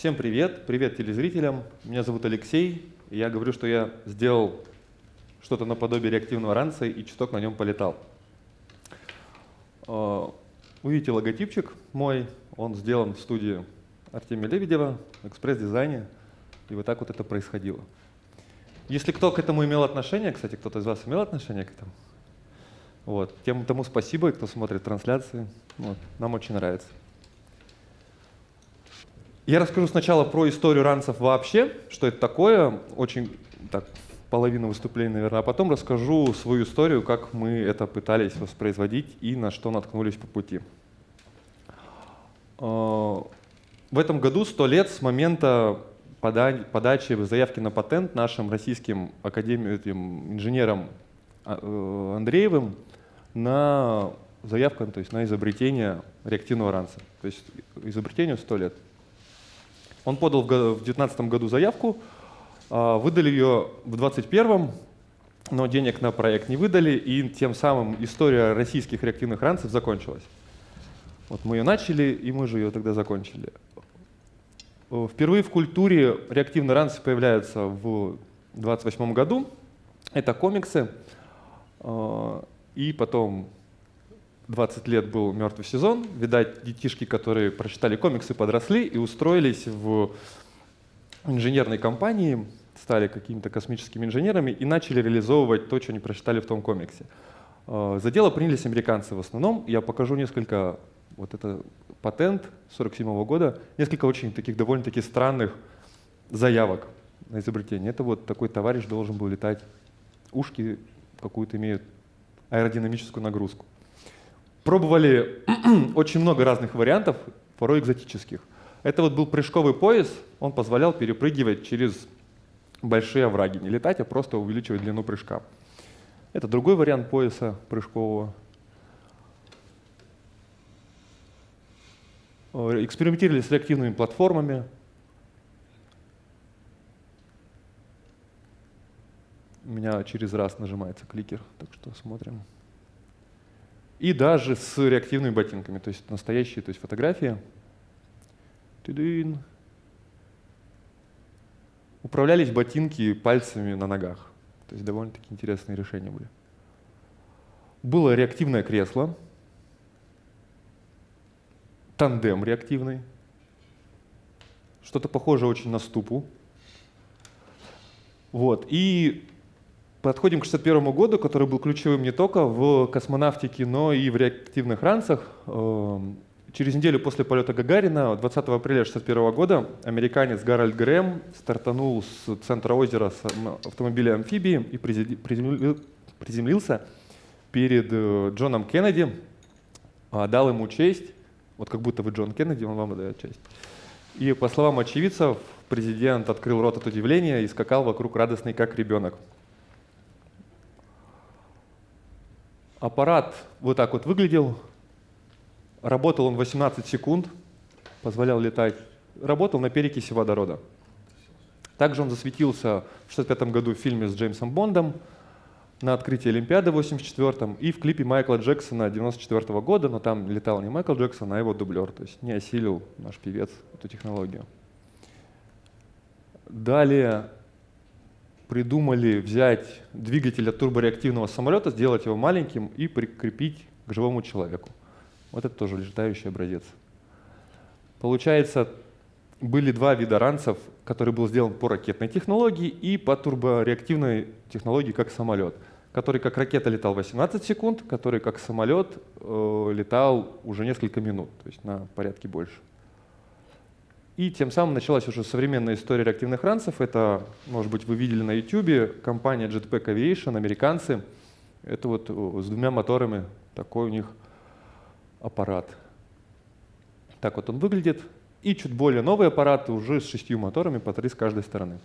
Всем привет, привет телезрителям. Меня зовут Алексей. Я говорю, что я сделал что-то наподобие реактивного ранца и чуток на нем полетал. А, вы видите логотипчик мой, он сделан в студии Артемия Лебедева, экспресс-дизайне, и вот так вот это происходило. Если кто к этому имел отношение, кстати, кто-то из вас имел отношение к этому, вот, тем тому спасибо, кто смотрит трансляции, вот, нам очень нравится. Я расскажу сначала про историю ранцев вообще, что это такое, очень так, половину выступления, наверное, а потом расскажу свою историю, как мы это пытались воспроизводить и на что наткнулись по пути. А, в этом году 100 лет с момента подачи заявки на патент нашим российским академием, инженером а, э, Андреевым на заявку, то есть на изобретение реактивного ранца. То есть изобретению 100 лет. Он подал в 2019 году заявку, а, выдали ее в 2021, но денег на проект не выдали, и тем самым история российских реактивных ранцев закончилась. Вот мы ее начали, и мы же ее тогда закончили. Впервые в культуре реактивные ранцы появляются в 28 году. Это комиксы. А, и потом 20 лет был мертвый сезон. Видать, детишки, которые прочитали комиксы, подросли и устроились в инженерной компании, стали какими-то космическими инженерами и начали реализовывать то, что они прочитали в том комиксе. А, за дело принялись американцы в основном. Я покажу несколько, вот это патент 47 -го года, несколько очень таких довольно-таки странных заявок на изобретение. Это вот такой товарищ должен был летать, ушки какую-то имеют аэродинамическую нагрузку. Пробовали очень много разных вариантов, порой экзотических. Это вот был прыжковый пояс, он позволял перепрыгивать через большие овраги, не летать, а просто увеличивать длину прыжка. Это другой вариант пояса прыжкового. Э, экспериментировали с реактивными платформами. У меня через раз нажимается кликер, так что смотрим и даже с реактивными ботинками, то есть настоящие, то есть фотографии. Управлялись ботинки пальцами на ногах. То есть довольно-таки интересные решения были. Было реактивное кресло, тандем реактивный, что-то похожее очень на ступу. Вот. И Подходим к 1961 году, который был ключевым не только в космонавтике, но и в реактивных ранцах. Эм, через неделю после полета Гагарина, 20 апреля 1961 года, американец Гарольд Грэм стартанул с центра озера с автомобиля амфибии и приземлился перед э, Джоном Кеннеди, дал ему честь, вот как будто вы Джон Кеннеди, он вам дает честь. И по словам очевидцев, президент открыл рот от удивления и скакал вокруг радостный, как ребенок. Аппарат вот так вот выглядел. Работал он 18 секунд, позволял летать. Работал на перекиси водорода. Также он засветился в 1965 году в фильме с Джеймсом Бондом на открытии Олимпиады в 1984 и в клипе Майкла Джексона 1994 года, но там летал не Майкл Джексон, а его дублер, то есть не осилил наш певец эту технологию. Далее придумали взять двигатель от турбореактивного самолета, сделать его маленьким и прикрепить к живому человеку. Вот это тоже летающий образец. Получается, были два вида ранцев, который был сделан по ракетной технологии и по турбореактивной технологии, как самолет. Который как ракета летал 18 секунд, который как самолет э, летал уже несколько минут, то есть на порядке больше. И тем самым началась уже современная история реактивных ранцев. Это, может быть, вы видели на YouTube, компания Jetpack Aviation, американцы. Это вот с двумя моторами такой у них аппарат. Так вот он выглядит. И чуть более новый аппарат уже с шестью моторами, по три с каждой стороны.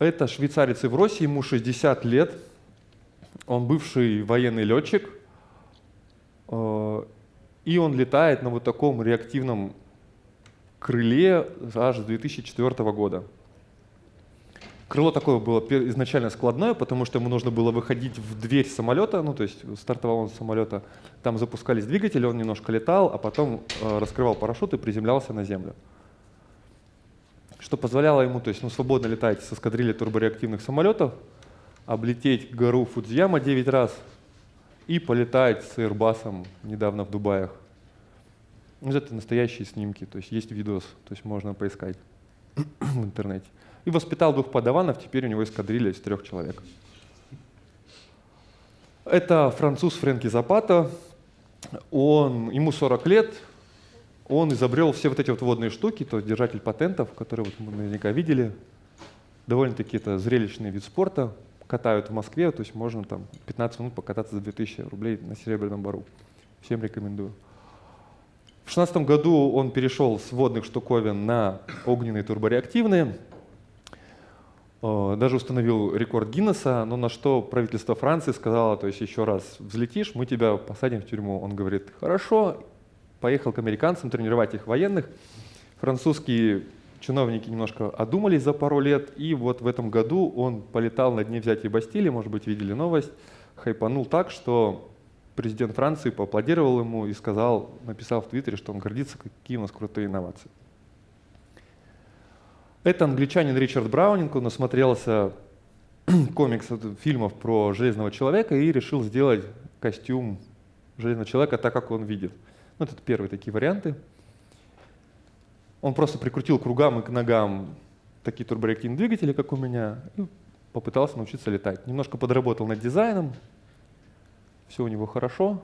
Это швейцарец в России, ему 60 лет. Он бывший военный летчик. И он летает на вот таком реактивном крыле аж с 2004 года. Крыло такое было изначально складное, потому что ему нужно было выходить в дверь самолета, ну то есть стартового самолета. Там запускались двигатели, он немножко летал, а потом э, раскрывал парашют и приземлялся на землю. Что позволяло ему то есть, ну, свободно летать с эскадрильей турбореактивных самолетов, облететь гору Фудзияма 9 раз и полетать с Airbus недавно в Дубаях. Ну, это настоящие снимки, то есть есть видос, то есть можно поискать в интернете. И воспитал двух подаванов, теперь у него эскадрилья из трех человек. Это француз Фрэнки Запата. Он, ему 40 лет, он изобрел все вот эти вот водные штуки, то есть держатель патентов, которые вот мы наверняка видели. Довольно-таки это зрелищный вид спорта. Катают в Москве, то есть можно там 15 минут покататься за 2000 рублей на Серебряном бару. Всем рекомендую. В 2016 году он перешел с водных штуковин на огненные турбореактивные. Э, даже установил рекорд Гиннесса, но на что правительство Франции сказало, то есть еще раз взлетишь, мы тебя посадим в тюрьму. Он говорит, хорошо, поехал к американцам тренировать их военных. Французские чиновники немножко одумались за пару лет, и вот в этом году он полетал на дне взятия Бастилии, может быть, видели новость, хайпанул так, что президент Франции поаплодировал ему и сказал, написал в Твиттере, что он гордится, какие у нас крутые инновации. Это англичанин Ричард Браунинг, он насмотрелся комиксов, фильмов про Железного Человека и решил сделать костюм Железного Человека так, как он видит. Ну, это первые такие варианты. Он просто прикрутил к кругам и к ногам такие турбореактивные двигатели, как у меня, и попытался научиться летать. Немножко подработал над дизайном, все у него хорошо.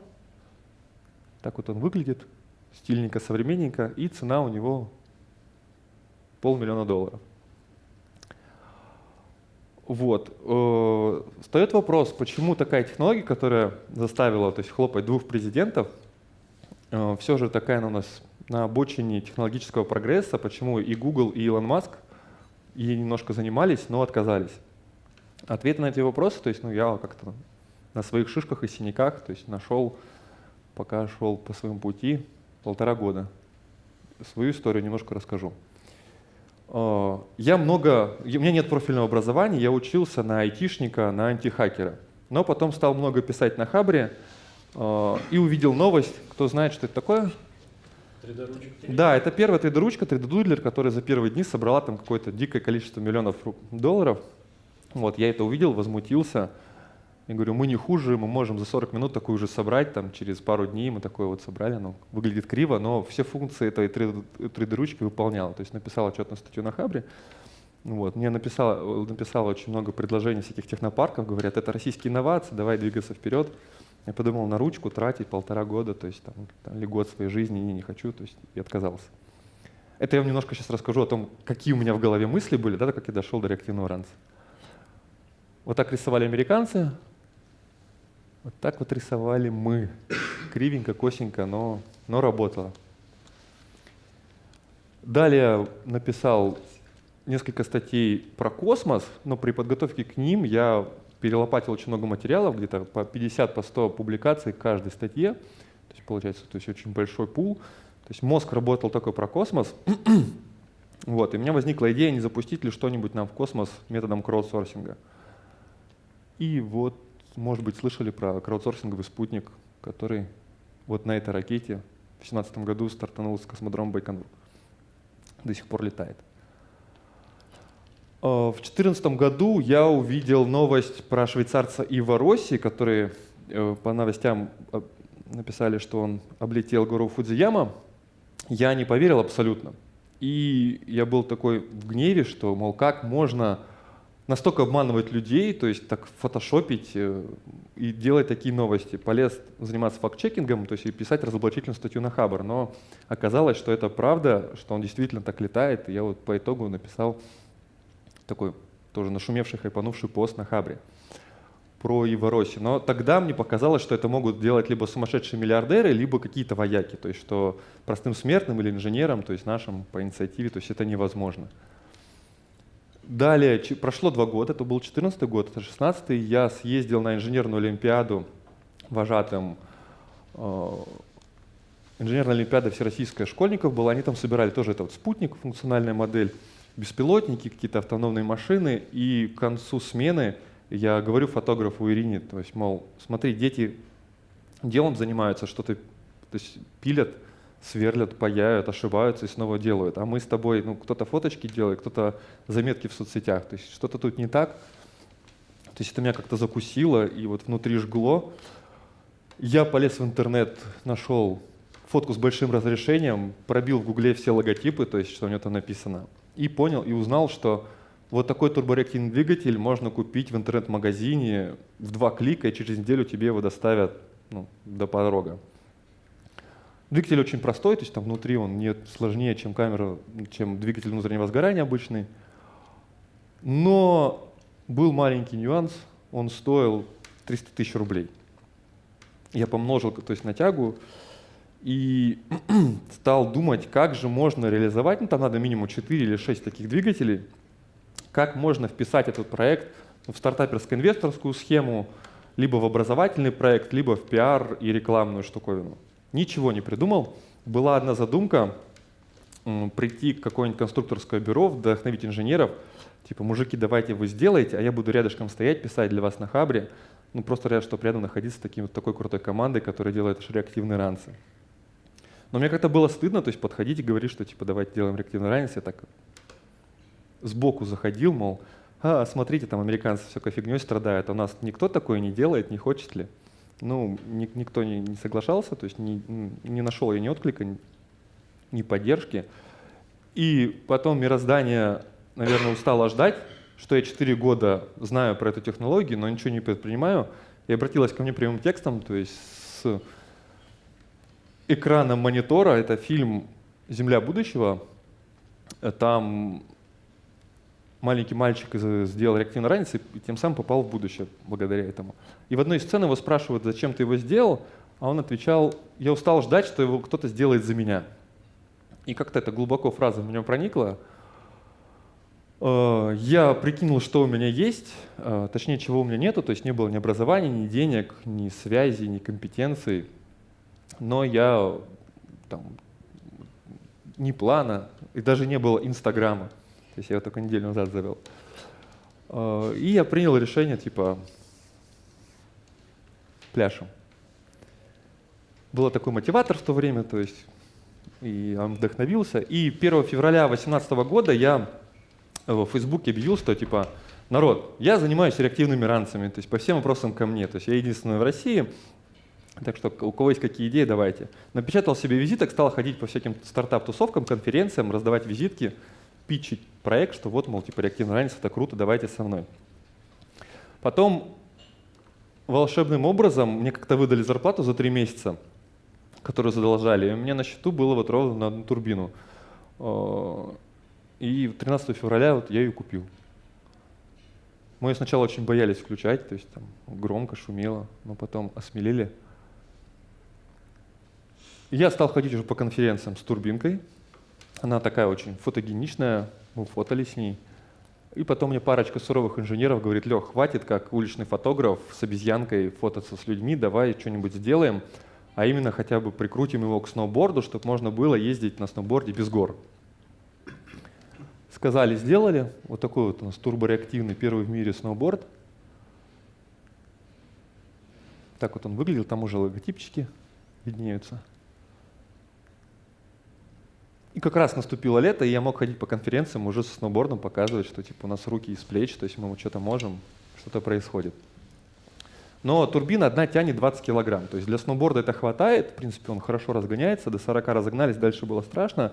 Так вот он выглядит, стильненько, современненько, и цена у него полмиллиона долларов. Вот. Э, встает вопрос, почему такая технология, которая заставила то есть, хлопать двух президентов, э, все же такая у нас на обочине технологического прогресса, почему и Google, и Илон Маск ей немножко занимались, но отказались. Ответы на эти вопросы, то есть ну, я как-то на своих шишках и синяках, то есть нашел, пока шел по своему пути, полтора года. Свою историю немножко расскажу. А, я много, у меня нет профильного образования, я учился на айтишника, на антихакера. Но потом стал много писать на Хабре а, и увидел новость. Кто знает, что это такое? 3D-ручка. Да, это первая 3D-ручка, 3D-дудлер, которая за первые дни собрала там какое-то дикое количество миллионов долларов. Вот, я это увидел, возмутился. Я говорю, мы не хуже, мы можем за 40 минут такую же собрать, там через пару дней мы такое вот собрали, ну, выглядит криво, но все функции этой 3D-ручки выполняла. То есть написал отчетную статью на Хабре, вот. Мне написало, написало очень много предложений всяких технопарков, говорят, это российские инновации, давай двигаться вперед. Я подумал, на ручку тратить полтора года, то есть там, там, или год своей жизни, не, не хочу, то есть и отказался. Это я вам немножко сейчас расскажу о том, какие у меня в голове мысли были, да, как я дошел до реактивного ранца. Вот так рисовали американцы, вот так вот рисовали мы. Кривенько, косенько, но, но работало. Далее написал несколько статей про космос, но при подготовке к ним я перелопатил очень много материалов, где-то по 50 по 100 публикаций каждой статье. То есть получается то есть очень большой пул. То есть мозг работал такой про космос. вот, и у меня возникла идея, не запустить ли что-нибудь нам в космос методом краудсорсинга. И вот может быть, слышали про краудсорсинговый спутник, который вот на этой ракете в 2017 году стартанул с космодрома Байконур. До сих пор летает. А, в 2014 году я увидел новость про швейцарца Ива Росси, который э, по новостям э, написали, что он облетел гору Фудзияма. Я не поверил абсолютно. И я был такой в гневе, что, мол, как можно настолько обманывать людей, то есть так фотошопить э, и делать такие новости. Полез заниматься факт-чекингом, то есть и писать разоблачительную статью на Хабр. Но оказалось, что это правда, что он действительно так летает. И я вот по итогу написал такой тоже нашумевший, хайпанувший пост на Хабре про Ивороси. Но тогда мне показалось, что это могут делать либо сумасшедшие миллиардеры, либо какие-то вояки. То есть что простым смертным или инженерам, то есть нашим по инициативе, то есть это невозможно. Далее, прошло два года, это был 14 год, это 16 я съездил на инженерную олимпиаду вожатым. Э, инженерная олимпиада всероссийская школьников была, они там собирали тоже это вот спутник, функциональная модель. Беспилотники, какие-то автономные машины, и к концу смены я говорю фотографу Ирине, то есть, мол, смотри, дети делом занимаются, что-то то пилят, сверлят, паяют, ошибаются и снова делают. А мы с тобой, ну, кто-то фоточки делает, кто-то заметки в соцсетях. То есть что-то тут не так. То есть это меня как-то закусило и вот внутри жгло. Я полез в интернет, нашел фотку с большим разрешением, пробил в гугле все логотипы, то есть что у него там написано, и понял, и узнал, что вот такой турбореактивный двигатель можно купить в интернет-магазине в два клика, и через неделю тебе его доставят ну, до порога. Двигатель очень простой, то есть там внутри он не сложнее, чем камера, чем двигатель внутреннего сгорания обычный. Но был маленький нюанс, он стоил 300 тысяч рублей. Я помножил то есть, на тягу и стал думать, как же можно реализовать, ну там надо минимум 4 или 6 таких двигателей, как можно вписать этот проект в стартаперско-инвесторскую схему, либо в образовательный проект, либо в пиар и рекламную штуковину. Ничего не придумал. Была одна задумка прийти к какое-нибудь конструкторское бюро, вдохновить инженеров, типа, мужики, давайте вы сделаете, а я буду рядышком стоять, писать для вас на хабре. Ну, просто рад, чтобы рядом находиться с таким, такой крутой командой, которая делает реактивные ранцы. Но мне как-то было стыдно, то есть подходить и говорить, что типа давайте делаем реактивный ранец. Я так сбоку заходил, мол, а, смотрите, там американцы всякой фигней страдают, а у нас никто такое не делает, не хочет ли? Ну, ни, никто не, не соглашался, то есть не, не нашел я ни отклика, ни, ни поддержки. И потом мироздание, наверное, устало ждать, что я 4 года знаю про эту технологию, но ничего не предпринимаю, и обратилась ко мне прямым текстом, то есть с экраном монитора, это фильм «Земля будущего», там маленький мальчик сделал реактивный ранец и тем самым попал в будущее благодаря этому. И в одной из сцен его спрашивают, зачем ты его сделал, а он отвечал, я устал ждать, что его кто-то сделает за меня. И как-то эта глубоко фраза в меня проникла. Э, я прикинул, что у меня есть, э, точнее, чего у меня нету, то есть не было ни образования, ни денег, ни связи, ни компетенций. Но я там, ни плана, и даже не было Инстаграма. То есть я его только неделю назад завел. А, и я принял решение, типа, пляшем. Был такой мотиватор в то время, то есть и он вдохновился. И 1 февраля 2018 года я в Фейсбуке объявил, что типа, народ, я занимаюсь реактивными ранцами, то есть по всем вопросам ко мне. То есть я единственный в России, так что у кого есть какие идеи, давайте. Напечатал себе визиток, стал ходить по всяким стартап-тусовкам, конференциям, раздавать визитки питчить проект, что вот, мол, типа реактивный ранец, это круто, давайте со мной. Потом волшебным образом мне как-то выдали зарплату за три месяца, которую задолжали, и у меня на счету было вот ровно на одну турбину. Э, и 13 февраля вот я ее купил. Мы ее сначала очень боялись включать, то есть там громко шумело, но потом осмелели. Я стал ходить уже по конференциям с турбинкой, она такая очень фотогеничная, мы фотали с ней. И потом мне парочка суровых инженеров говорит, Лех, хватит как уличный фотограф с обезьянкой фототься с людьми, давай что-нибудь сделаем, а именно хотя бы прикрутим его к сноуборду, чтобы можно было ездить на сноуборде без гор. Сказали, сделали. Вот такой вот у нас турбореактивный первый в мире сноуборд. Так вот он выглядел, там уже логотипчики виднеются. И как раз наступило лето, и я мог ходить по конференциям уже со сноубордом, показывать, что типа у нас руки из плеч, то есть мы что-то можем, что-то происходит. Но турбина одна тянет 20 килограмм, то есть для сноуборда это хватает, в принципе он хорошо разгоняется, до 40 разогнались, дальше было страшно.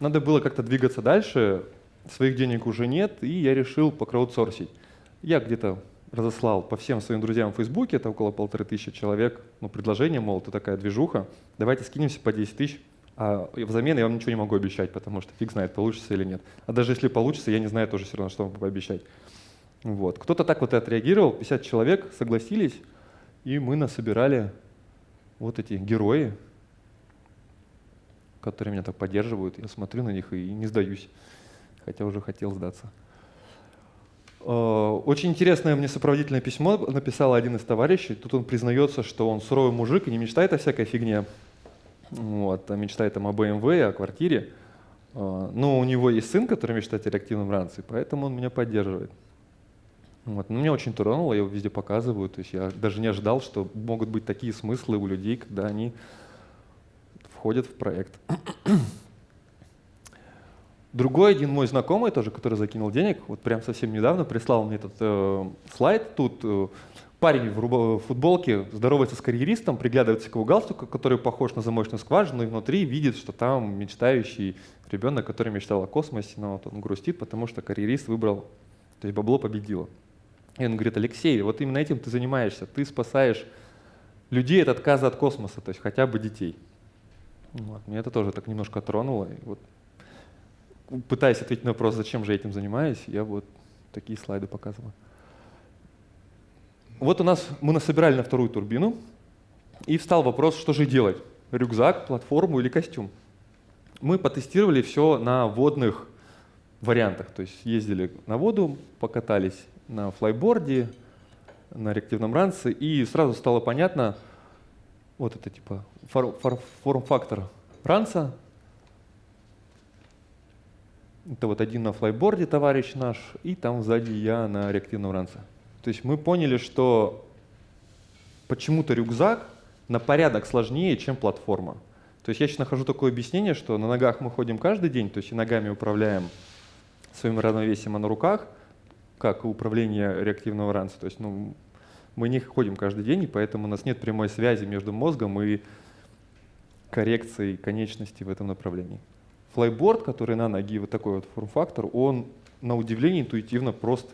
Надо было как-то двигаться дальше, своих денег уже нет, и я решил покраудсорсить. Я где-то разослал по всем своим друзьям в Фейсбуке, это около полторы тысячи человек, ну, предложение, мол, это такая движуха, давайте скинемся по 10 тысяч, а взамен я вам ничего не могу обещать, потому что фиг знает, получится или нет. А даже если получится, я не знаю тоже все равно, что вам пообещать. Вот. Кто-то так вот и отреагировал, 50 человек согласились, и мы насобирали вот эти герои, которые меня так поддерживают. Я смотрю на них и не сдаюсь, хотя уже хотел сдаться. А, очень интересное мне сопроводительное письмо написал один из товарищей. Тут он признается, что он суровый мужик и не мечтает о всякой фигне, вот, мечтает там о BMW, о квартире. А, но у него есть сын, который мечтает о реактивном ранце, поэтому он меня поддерживает. Вот. Но меня очень тронуло, я его везде показываю. То есть я даже не ожидал, что могут быть такие смыслы у людей, когда они входят в проект. Другой один мой знакомый тоже, который закинул денег, вот прям совсем недавно прислал мне этот э, слайд. Тут э, парень в футболке здоровается с карьеристом, приглядывается к его галстуку, который похож на замочную скважину, и внутри видит, что там мечтающий ребенок, который мечтал о космосе, но вот он грустит, потому что карьерист выбрал, то есть бабло победило. И он говорит, Алексей, вот именно этим ты занимаешься, ты спасаешь людей от отказа от космоса, то есть хотя бы детей. Вот. Меня это тоже так немножко тронуло. И вот, пытаясь ответить на вопрос, зачем же я этим занимаюсь, я вот такие слайды показываю. Вот у нас мы насобирали на вторую турбину, и встал вопрос, что же делать? Рюкзак, платформу или костюм? Мы потестировали все на водных вариантах, то есть ездили на воду, покатались на флайборде, на реактивном ранце, и сразу стало понятно, вот это типа форм-фактор ранца. Это вот один на флайборде товарищ наш, и там сзади я на реактивном ранце. То есть мы поняли, что почему-то рюкзак на порядок сложнее, чем платформа. То есть я сейчас нахожу такое объяснение, что на ногах мы ходим каждый день, то есть и ногами управляем своим равновесием, а на руках, как управление реактивного ранца. То есть ну, мы не ходим каждый день, и поэтому у нас нет прямой связи между мозгом и коррекцией конечности в этом направлении. Флайборд, который на ноги, вот такой вот форм-фактор, он на удивление интуитивно прост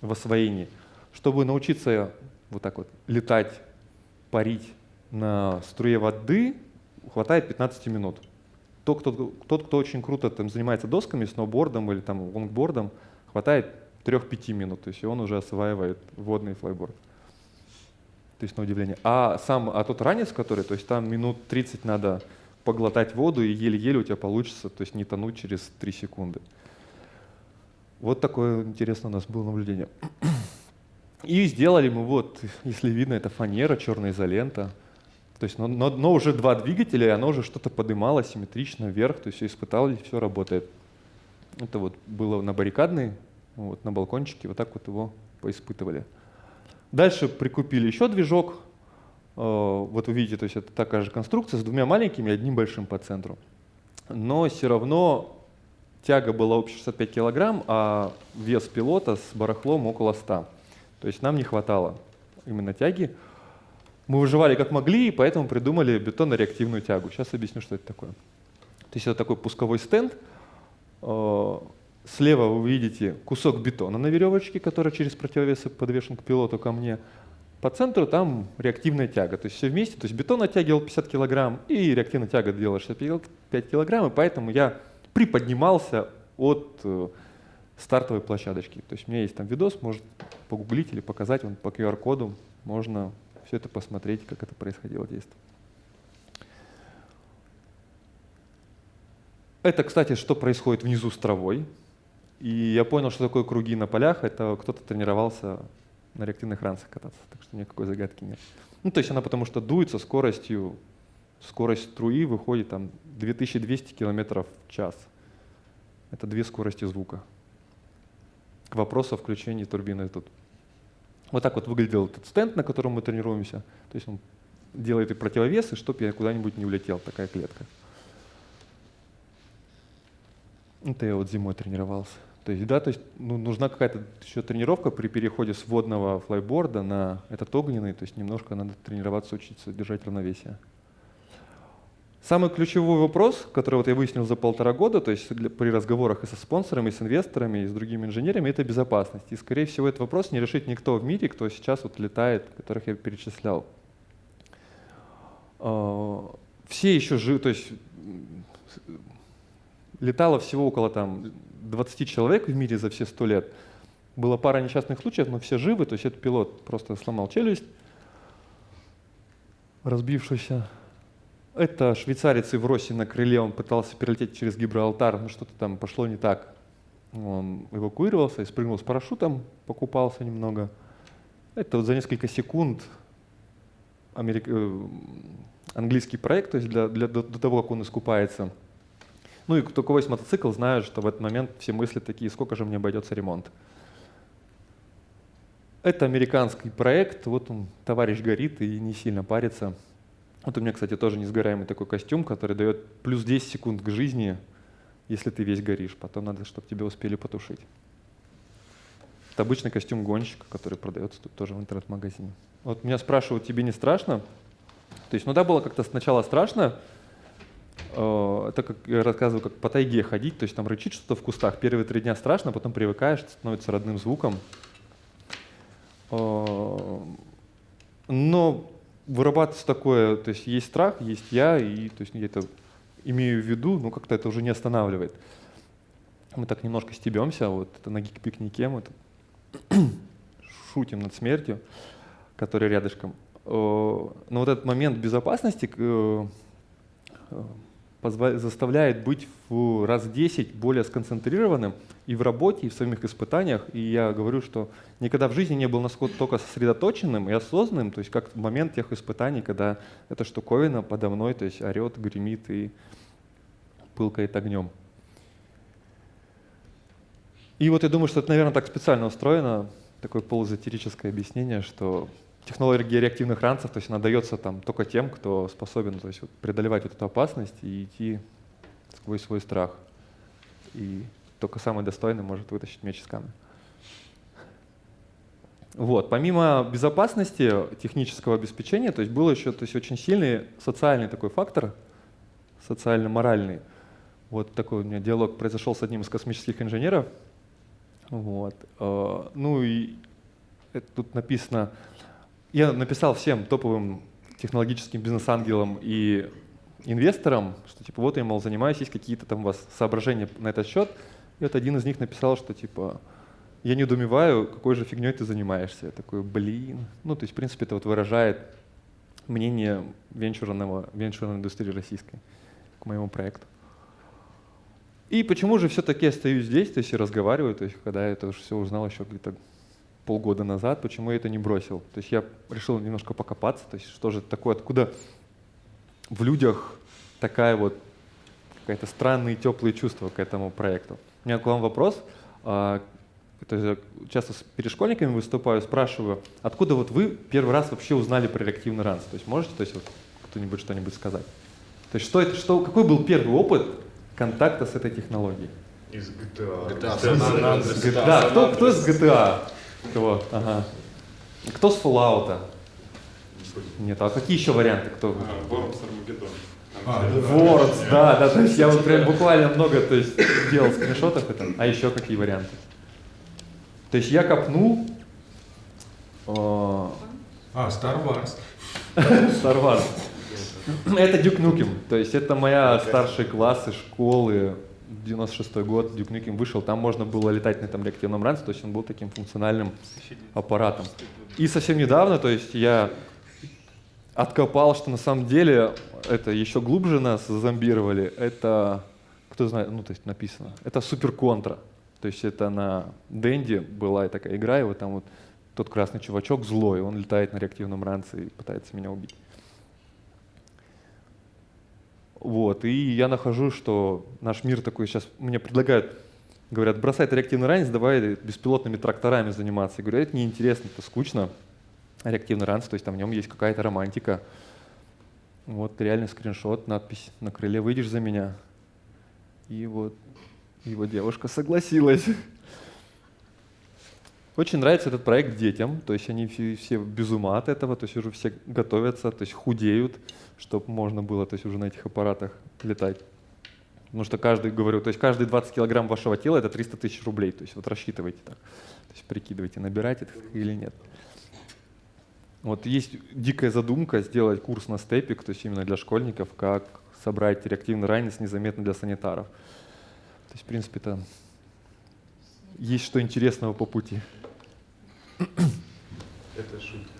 в освоении. Чтобы научиться вот так вот летать, парить на струе воды, хватает 15 минут. Тот, кто, тот, кто очень круто там, занимается досками, сноубордом или там, лонгбордом, хватает 3-5 минут, то есть он уже осваивает водный флайборд. То есть на удивление. А сам, а тот ранец, который, то есть там минут 30 надо поглотать воду, и еле-еле у тебя получится, то есть не тонуть через 3 секунды. Вот такое интересное у нас было наблюдение. И сделали мы вот, если видно, это фанера, черная изолента. То есть, но, но, но уже два двигателя, и оно уже что-то подымало симметрично вверх, то есть все испытали, все работает. Это вот было на баррикадной, вот на балкончике, вот так вот его поиспытывали. Дальше прикупили еще движок. Э, вот вы видите, то есть это такая же конструкция с двумя маленькими и одним большим по центру. Но все равно тяга была общая 65 килограмм, а вес пилота с барахлом около 100. То есть нам не хватало именно тяги. Мы выживали как могли, и поэтому придумали бетонно-реактивную тягу. Сейчас объясню, что это такое. То есть это такой пусковой стенд. Э, слева вы видите кусок бетона на веревочке, который через противовесы подвешен к пилоту ко мне. По центру там реактивная тяга. То есть все вместе. То есть бетон оттягивал 50 килограмм, и реактивная тяга делала 65 килограмм, и поэтому я приподнимался от э, стартовой площадочки. То есть у меня есть там видос, может погуглить или показать, он по QR-коду, можно все это посмотреть, как это происходило действие. Это, кстати, что происходит внизу с травой. И я понял, что такое круги на полях. Это кто-то тренировался на реактивных ранцах кататься, так что никакой загадки нет. Ну, то есть она потому что дует со скоростью, скорость струи выходит там 2200 км в час. Это две скорости звука к вопросу о включении турбины тут. Вот так вот выглядел этот стенд, на котором мы тренируемся. То есть он делает и противовесы, чтобы я куда-нибудь не улетел, такая клетка. Это я вот зимой тренировался. То есть, да, то есть ну, нужна какая-то еще тренировка при переходе с водного флайборда на этот огненный, то есть немножко надо тренироваться, учиться держать равновесие. Самый ключевой вопрос, который вот я выяснил за полтора года, то есть для, при разговорах и со спонсорами, и с инвесторами, и с другими инженерами, это безопасность. И, скорее всего, этот вопрос не решит никто в мире, кто сейчас вот летает, которых я перечислял. А, все еще живы, то есть летало всего около там, 20 человек в мире за все 100 лет. Была пара несчастных случаев, но все живы, то есть этот пилот просто сломал челюсть, разбившийся это швейцарец в Росе на крыле, он пытался перелететь через Гибралтар, но что-то там пошло не так. Он эвакуировался и спрыгнул с парашютом, покупался немного. Это вот за несколько секунд америк... Э, английский проект, то есть для, для, до, до того, как он искупается. Ну и кто кого есть мотоцикл, знают, что в этот момент все мысли такие, сколько же мне обойдется ремонт. Это американский проект, вот он, товарищ горит и не сильно парится. Вот у меня, кстати, тоже несгораемый такой костюм, который дает плюс 10 секунд к жизни, если ты весь горишь. Потом надо, чтобы тебя успели потушить. Это обычный костюм гонщика, который продается тут тоже в интернет-магазине. Вот меня спрашивают, тебе не страшно? То есть, ну да, было как-то сначала страшно, э, это как я рассказываю, как по тайге ходить, то есть там рычит что-то в кустах. Первые три дня страшно, потом привыкаешь, становится родным звуком. Э, но вырабатывается такое, то есть есть страх, есть я, и то есть я это имею в виду, но как-то это уже не останавливает. Мы так немножко стебемся, вот это на гик-пикнике мы шутим над смертью, которая рядышком. Э, но вот этот момент безопасности э, заставляет быть в раз 10 более сконцентрированным и в работе, и в самих испытаниях. И я говорю, что никогда в жизни не был настолько сосредоточенным и осознанным, то есть как в момент тех испытаний, когда эта штуковина подо мной то есть орет, гремит и пылкает огнем. И вот я думаю, что это, наверное, так специально устроено, такое полузатерическое объяснение, что технология реактивных ранцев, то есть она дается там только тем, кто способен то есть, преодолевать вот эту опасность и идти сквозь свой страх. И только самый достойный может вытащить меч из камня. Вот. Помимо безопасности технического обеспечения, то есть был еще то есть, очень сильный социальный такой фактор, социально-моральный. Вот такой у меня диалог произошел с одним из космических инженеров. Вот. Э, ну и тут написано, я написал всем топовым технологическим бизнес-ангелам и инвесторам, что типа вот я, мол, занимаюсь, есть какие-то там у вас соображения на этот счет. И вот один из них написал, что типа я недоумеваю, какой же фигней ты занимаешься. Я такой, блин. Ну, то есть, в принципе, это вот выражает мнение венчурного, венчурной индустрии российской к моему проекту. И почему же все-таки остаюсь здесь, то есть и разговариваю, то есть когда я это уже все узнал еще где-то полгода назад, почему я это не бросил. То есть я решил немножко покопаться, то есть что же такое, откуда в людях такая вот какая-то странные теплые чувства к этому проекту. У меня к вам вопрос. А, это я часто с перешкольниками выступаю, спрашиваю, откуда вот вы первый раз вообще узнали про реактивный ранс? То есть можете то есть, вот, кто-нибудь что-нибудь сказать? То есть что это, что, какой был первый опыт контакта с этой технологией? Из GTA. GTA. GTA. Да, кто, кто из GTA? Кого? Ага. Кто с Fallout? Нет, а какие еще варианты? Кто? А, Worms Armageddon. А, Worms, да, да, то есть я вот прям буквально много то есть, делал скриншотов это. А еще какие варианты? То есть я копнул. О... А, Star Wars. Star Wars. Это Дюк Нукем, то есть это моя старшие классы школы, 96 год Duke Nukem вышел, там можно было летать на этом реактивном ранце, то есть он был таким функциональным аппаратом. И совсем недавно, то есть я откопал, что на самом деле это еще глубже нас зомбировали. Это, кто знает, ну то есть написано, это Супер Контра. То есть это на Денде была такая игра, и вот там вот тот красный чувачок злой, он летает на реактивном ранце и пытается меня убить. Вот, и я нахожу, что наш мир такой сейчас, мне предлагают, говорят, бросай реактивный ранец, давай беспилотными тракторами заниматься. Я говорю, это неинтересно, это скучно. Реактивный ранец, то есть там в нем есть какая-то романтика. Вот реальный скриншот, надпись на крыле «Выйдешь за меня». И вот его девушка согласилась. Очень нравится этот проект детям, то есть они все, все без ума от этого, то есть уже все готовятся, то есть худеют, чтобы можно было то есть уже на этих аппаратах летать. Потому что каждый, говорю, то есть каждый 20 килограмм вашего тела это 300 тысяч рублей, то есть вот рассчитывайте так, то есть прикидывайте, набирать это или нет. Вот есть дикая задумка сделать курс на степик, то есть именно для школьников, как собрать реактивный ранец незаметно для санитаров. То есть, в принципе, это есть что интересного по пути. Это шутка.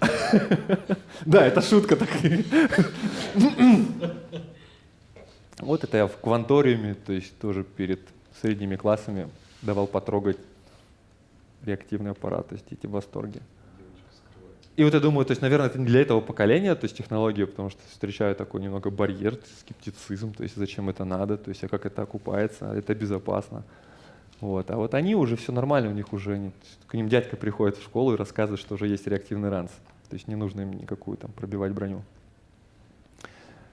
Да, это шутка так. Вот это я в кванториуме, то есть тоже перед средними классами давал потрогать реактивный аппарат, то есть эти в восторге. И вот я думаю, то есть, наверное, это не для этого поколения, то есть технология, потому что встречаю такой немного барьер, скептицизм, то есть зачем это надо, то есть а как это окупается, это безопасно. Вот. А вот они уже все нормально, у них уже к ним дядька приходит в школу и рассказывает, что уже есть реактивный ранц. То есть не нужно им никакую там пробивать броню.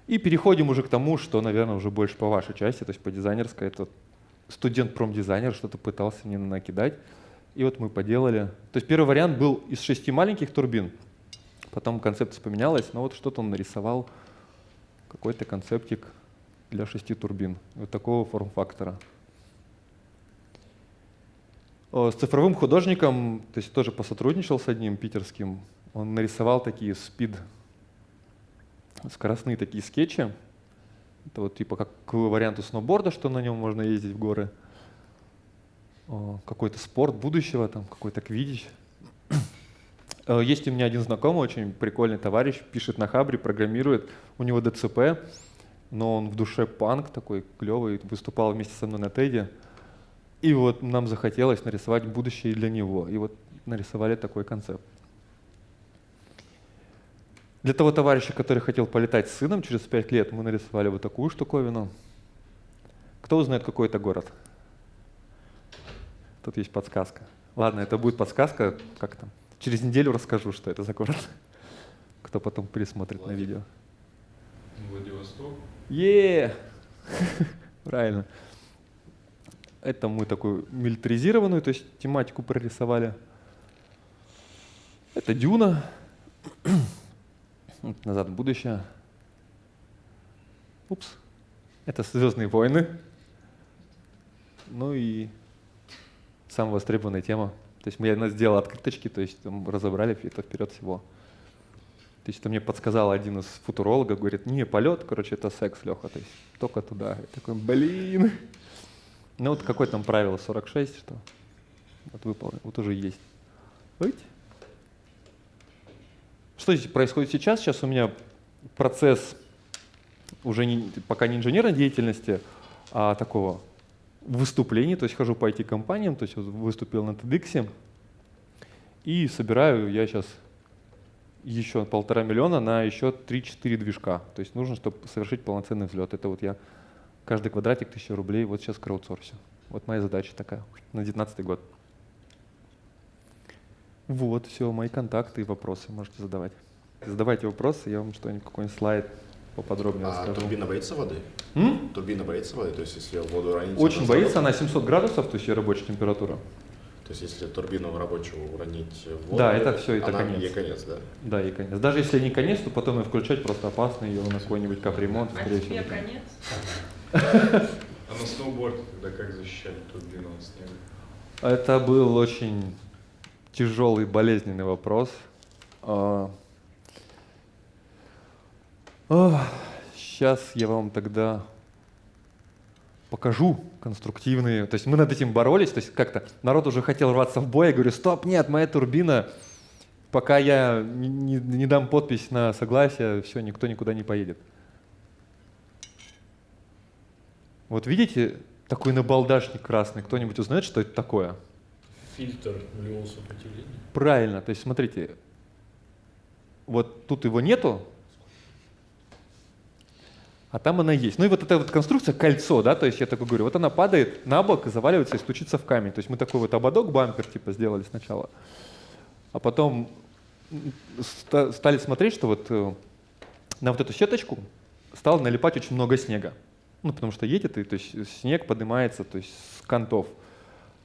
И переходим уже к тому, что, наверное, уже больше по вашей части, то есть по дизайнерской. Это студент-промдизайнер что-то пытался мне накидать. И вот мы поделали. То есть первый вариант был из шести маленьких турбин. Потом концепция поменялась, но вот что-то он нарисовал, какой-то концептик для шести турбин. Вот такого форм-фактора. С цифровым художником, то есть тоже посотрудничал с одним питерским. Он нарисовал такие спид скоростные такие скетчи. Это вот типа как к варианту сноуборда, что на нем можно ездить в горы. Какой-то спорт будущего, там какой-то квидич. Э, есть у меня один знакомый, очень прикольный товарищ, пишет на Хабре, программирует. У него ДЦП, но он в душе панк такой клевый, выступал вместе со мной на Теде. И вот нам захотелось нарисовать будущее для него. И вот нарисовали такой концепт. Для того товарища, который хотел полетать с сыном через 5 лет, мы нарисовали вот такую штуковину. Кто узнает, какой это город? Тут есть подсказка. Ладно, это будет подсказка, как там. Через неделю расскажу, что это за город. Кто потом пересмотрит на видео. Владивосток. Е! Правильно. Это мы такую милитаризированную, то есть тематику прорисовали. Это Дюна. Назад в будущее. Упс. Это Звездные войны. Ну и самая востребованная тема. То есть я сделал открыточки, то есть там разобрали это вперед всего. То есть это мне подсказал один из футурологов, говорит, не, полет, короче, это секс, Леха, то есть только туда. Я такой, блин. Ну вот какое там правило, 46, что вот выполнил, вот уже есть. Видите? Что здесь происходит сейчас? Сейчас у меня процесс уже не, пока не инженерной деятельности, а такого выступлений, то есть хожу по IT-компаниям, то есть выступил на TEDx, и собираю я сейчас еще полтора миллиона на еще 3-4 движка. То есть нужно, чтобы совершить полноценный взлет. Это вот я каждый квадратик 1000 рублей, вот сейчас краудсорсю. Вот моя задача такая на 2019 год. Вот, все, мои контакты и вопросы можете задавать. Задавайте вопросы, я вам что-нибудь, какой-нибудь слайд поподробнее а расскажу. турбина боится воды? М? Турбина боится воды? То есть если воду уронить... Очень она боится, она 700 градусов, то есть ее рабочая температура. То есть если турбину рабочую уронить в воду... Да, это всё, это она, конец. ей конец, да? Да, и конец. Даже если не конец, то потом ее включать просто опасно, ее на какой-нибудь капремонт, А тебе конец? А на сноуборде тогда как защищали турбину от снега? Это был очень тяжелый, болезненный вопрос. Сейчас я вам тогда покажу конструктивные. То есть мы над этим боролись, то есть как-то народ уже хотел рваться в бой, я говорю, стоп, нет, моя турбина, пока я не- не дам подпись на согласие, все, никто никуда не поедет. Вот видите, такой набалдашник красный, кто-нибудь узнает, что это такое? Фильтр нулевого сопротивления. Правильно, то есть смотрите, вот тут его нету, а там она есть. Ну и вот эта вот конструкция, кольцо, да, то есть я такой говорю, вот она падает на бок, заваливается и стучится в камень. То есть мы такой вот ободок, бампер типа сделали сначала, а потом стали смотреть, что вот э, на вот эту сеточку стало налипать очень много снега. Ну, потому что едет, и то есть снег поднимается то есть, с кантов,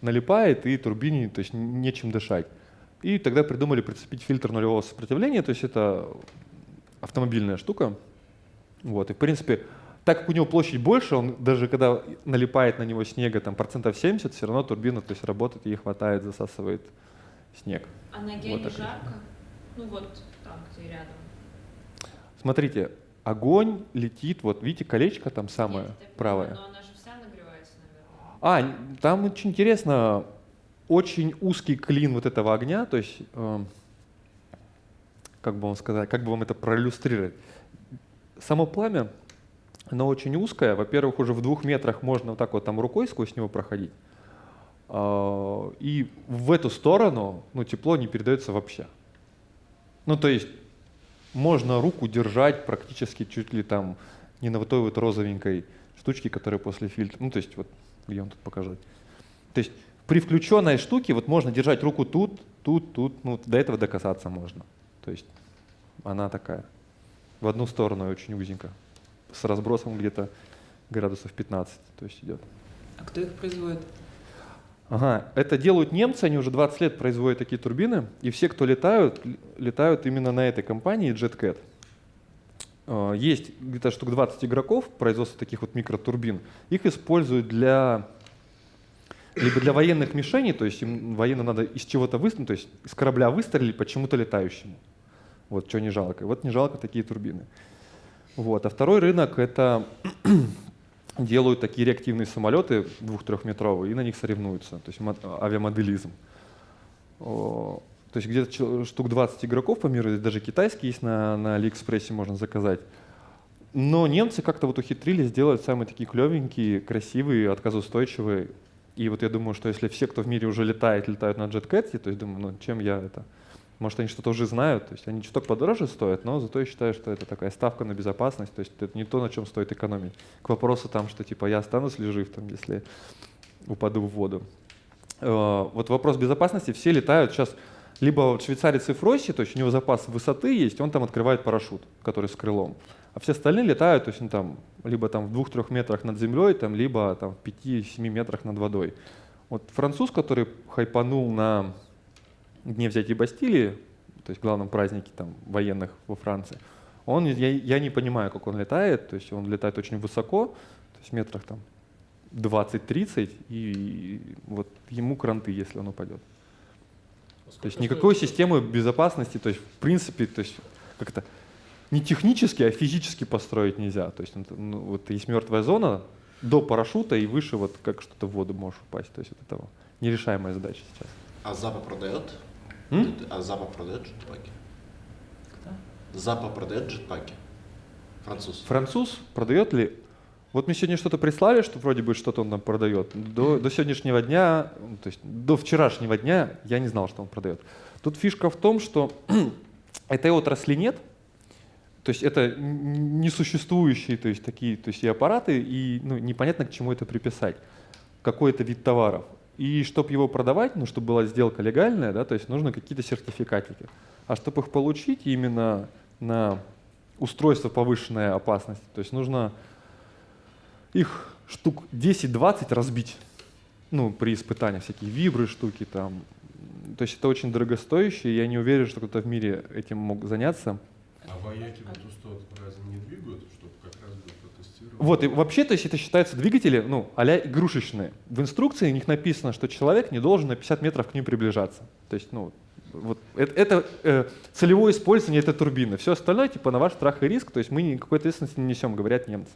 налипает, и турбине то есть, нечем дышать. И тогда придумали прицепить фильтр нулевого сопротивления, то есть это автомобильная штука. Вот, и в принципе, так как у него площадь больше, он даже когда налипает на него снега там, процентов 70, все равно турбина то есть, работает, ей хватает, засасывает снег. А ноге Вот не жарко? Ну вот там, где рядом. Смотрите, огонь летит, вот видите, колечко там самое Нет, понимаю, правое. Но она же вся нагревается, наверное. А, там очень интересно, очень узкий клин вот этого огня, то есть, эм, как бы вам сказать, как бы вам это проиллюстрировать. Само пламя, оно очень узкое. Во-первых, уже в двух метрах можно вот так вот там рукой сквозь него проходить. А, И в эту сторону ну, тепло не передается вообще. Ну, то есть можно руку держать практически чуть ли там не на вот той вот розовенькой штучке, которая после фильтра. Ну, то есть вот, где он тут показать. То есть при включенной штуке вот можно держать руку тут, тут, тут, ну, до этого докасаться можно. То есть она такая, в одну сторону очень узенько, с разбросом где-то градусов 15, то есть идет. А кто их производит? Ага, это делают немцы, они уже 20 лет производят такие турбины, и все, кто летают, летают именно на этой компании JetCat. Э, Есть где-то штук 20 игроков производства таких вот микротурбин. Их используют для либо для военных мишеней, то есть им военно надо из чего-то выстрелить, то есть из корабля выстрелить почему-то летающему. Вот что не жалко. Вот не жалко такие турбины. Вот. А второй рынок это делают такие реактивные самолеты двух-трехметровые и на них соревнуются, то есть мо- авиамоделизм. То есть где-то штук 20 игроков по миру, даже китайские есть на, на Алиэкспрессе, можно заказать. Но немцы как-то вот ухитрились сделать самые такие клевенькие, красивые, отказоустойчивые. И вот я думаю, что если все, кто в мире уже летает, летают на JetCat, то есть думаю, ну чем я это... Может, они что-то уже знают, то есть они чуток подороже стоят, но зато я считаю, что это такая ставка на безопасность, то есть это не то, на чем стоит экономить. К вопросу там, что типа я останусь ли жив, там, если упаду в воду. Э, Вот вопрос безопасности, все летают сейчас, либо швейцарец и Фросси, то есть у него запас высоты есть, он там открывает парашют, который с крылом. А все остальные летают, то есть ну, там, либо там в двух-трех метрах над землей, там, либо там в 5-7 метрах над водой. Вот француз, который хайпанул на дне взятия Бастилии, то есть главном празднике там, военных во Франции, он, я, я не понимаю, как он летает, то есть он летает очень высоко, то есть метрах там 20-30, и вот ему кранты, если он упадет. То есть никакой системы безопасности, то есть в принципе, то есть как-то не технически, а физически построить нельзя. То есть это, ну, вот есть мертвая зона до парашюта и выше вот как что-то в воду можешь упасть. То есть вот это нерешаемая задача сейчас. А Запа продает? М? А Запа продает джетпаки? Кто? Запа продает джетпаки? Француз. Француз продает ли? Вот мне сегодня что-то прислали, что вроде бы что-то он нам продает. До, до сегодняшнего дня, то есть до вчерашнего дня я не знал, что он продает. Тут фишка в том, что этой отрасли нет, то есть это несуществующие, то есть такие, то есть и аппараты, и ну, непонятно к чему это приписать, какой-то вид товаров. И чтобы его продавать, ну, чтобы была сделка легальная, да, то есть нужно какие-то сертификатики. А чтобы их получить именно на устройство повышенной опасности, то есть нужно их штук 10-20 разбить, ну, при испытаниях, всякие вибры штуки там. То есть это очень дорогостоящее, я не уверен, что кто-то в мире этим мог заняться. А вояки вот устот разве не двигают, чтобы как раз бы протестировать? Вот, и вообще, то есть это считаются двигатели, ну, а игрушечные. В инструкции у них написано, что человек не должен на 50 метров к ним приближаться. То есть, ну, вот это, это э, целевое использование этой турбины. Все остальное, типа, на ваш страх и риск, то есть мы никакой ответственности не несем, говорят немцы.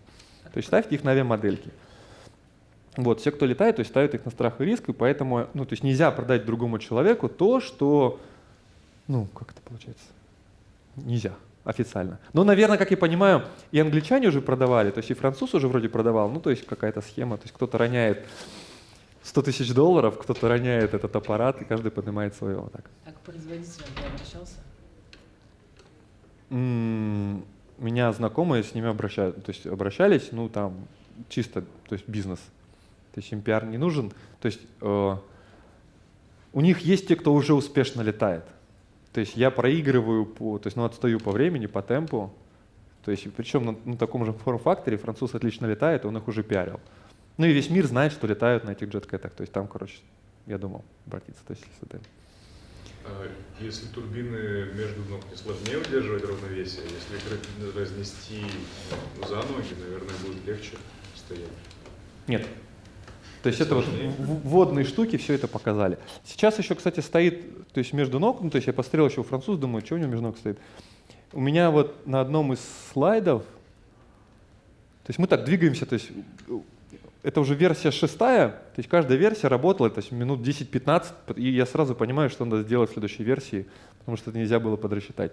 То есть ставьте их на авиамодельки. Вот, все, кто летает, то есть ставят их на страх и риск, и поэтому, ну, то есть нельзя продать другому человеку то, что, ну, как это получается? Нельзя официально. Но, наверное, как я понимаю, и англичане уже продавали, то есть и француз уже вроде продавал, ну, то есть какая-то схема, то есть кто-то роняет 100 тысяч долларов, кто-то роняет этот аппарат, и каждый поднимает свое вот так. А к производителям ты обращался? М, Меня знакомые с ними обращают, то есть обращались, ну там чисто, то есть бизнес, то есть им пиар не нужен, то есть э, у них есть те, кто уже успешно летает, то есть я проигрываю по, то есть ну отстаю по времени, по темпу, то есть причем на, на таком же форм-факторе француз отлично летает, он их уже пиарил. Ну и весь мир знает, что летают на этих джеткетах, то есть там, короче, я думал обратиться, то есть если ты А Если турбины между ног не сложнее удерживать равновесие, если разнести ну, за ноги, наверное, будет легче стоять. Нет. То есть это вот водные штуки все это показали. Сейчас еще, кстати, стоит, то есть между ног, ну, то есть я посмотрел еще у француза, думаю, что у него между ног стоит. У меня вот на одном из слайдов, то есть мы так двигаемся, то есть э, это уже версия шестая, то есть каждая версия работала, то есть минут 10-15, и я сразу понимаю, что надо сделать в следующей версии, потому что это нельзя было подрасчитать.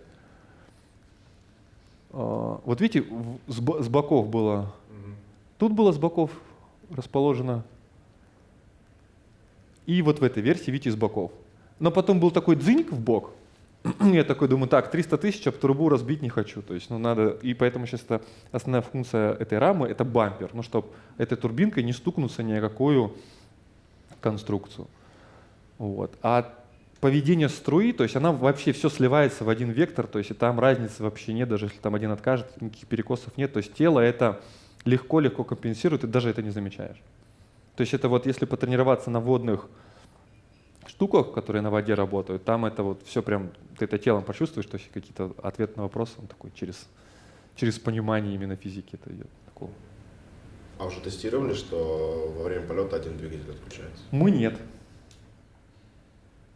А, Вот видите, с бо- с боков было. Тут было с боков расположено. И вот в этой версии, видите, с боков. Но потом был такой дзыньк в бок, я такой думаю, так, 300 тысяч, об трубу разбить не хочу. То есть, ну, надо, и поэтому сейчас это основная функция этой рамы — это бампер, ну, чтобы этой турбинкой не стукнуться ни о какую конструкцию. Вот. А поведение струи, то есть она вообще все сливается в один вектор, то есть и там разницы вообще нет, даже если там один откажет, никаких перекосов нет. То есть тело это легко-легко компенсирует, и даже это не замечаешь. То есть это вот если потренироваться на водных штуках, которые на воде работают, там это вот все прям, ты это телом почувствуешь, то есть какие-то ответы на вопросы, он такой через, через понимание именно физики это идет. Такого. А уже тестировали, что во время полета один двигатель отключается? Мы нет.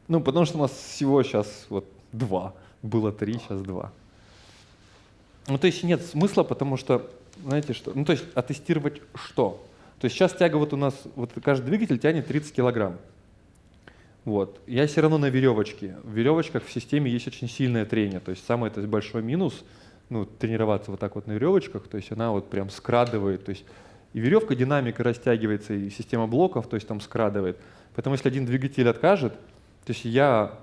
Ну, потому что у нас всего сейчас вот два. Было три, сейчас два. Ну, то есть нет смысла, потому что, знаете что, ну, то есть, а тестировать что? То есть сейчас тяга вот у нас, вот каждый двигатель тянет 30 килограмм. Вот. Я все равно на веревочке. В веревочках в системе есть очень сильное трение. То есть самый это большой минус, ну, тренироваться вот так вот на веревочках, то есть она вот прям скрадывает. То есть и веревка, динамика растягивается, и система блоков, то есть там скрадывает. Поэтому если один двигатель откажет, то есть я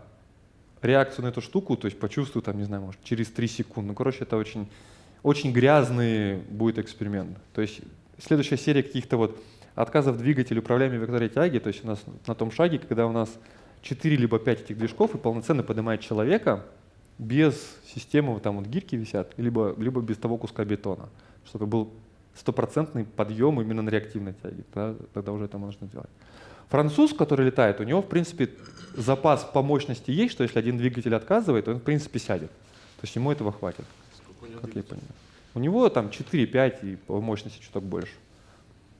реакцию на эту штуку, то есть почувствую там, не знаю, может, через 3 секунды. Ну, короче, это очень, очень грязный будет эксперимент. То есть следующая серия каких-то вот отказов двигателя управляемой векторной тяги, то есть у нас на том шаге, когда у нас 4 либо 5 этих движков и полноценно поднимает человека без системы, там вот гирьки висят, либо, либо без того куска бетона, чтобы был стопроцентный подъем именно на реактивной тяге, тогда, тогда уже это можно сделать. Француз, который летает, у него, в принципе, запас по мощности есть, что если один двигатель отказывает, он, в принципе, сядет. То есть ему этого хватит, как я понимаю. У него там 4-5 и по мощности чуток больше.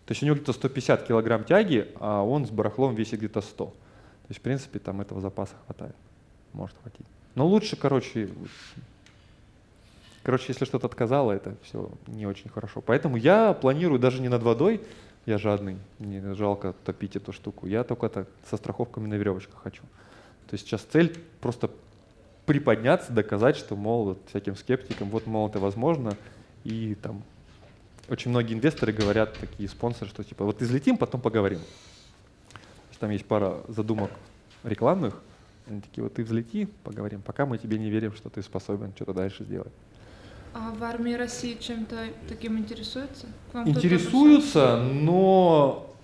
То есть у него где-то 150 килограмм тяги, а он с барахлом весит где-то 100. То есть, в принципе, там этого запаса хватает. Может хватить. Но лучше, короче, короче, если что-то отказало, это все не очень хорошо. Поэтому я планирую даже не над водой, я жадный, мне жалко топить эту штуку. Я только так со страховками на веревочках хочу. То есть сейчас цель просто приподняться, доказать, что, мол, вот всяким скептикам, вот, мол, это возможно, и там очень многие инвесторы говорят, такие спонсоры, что типа вот излетим, потом поговорим. Там есть пара задумок рекламных, они такие, вот ты взлети, поговорим, пока мы тебе не верим, что ты способен что-то дальше сделать. А в армии России чем-то таким интересуются? Интересуются, но...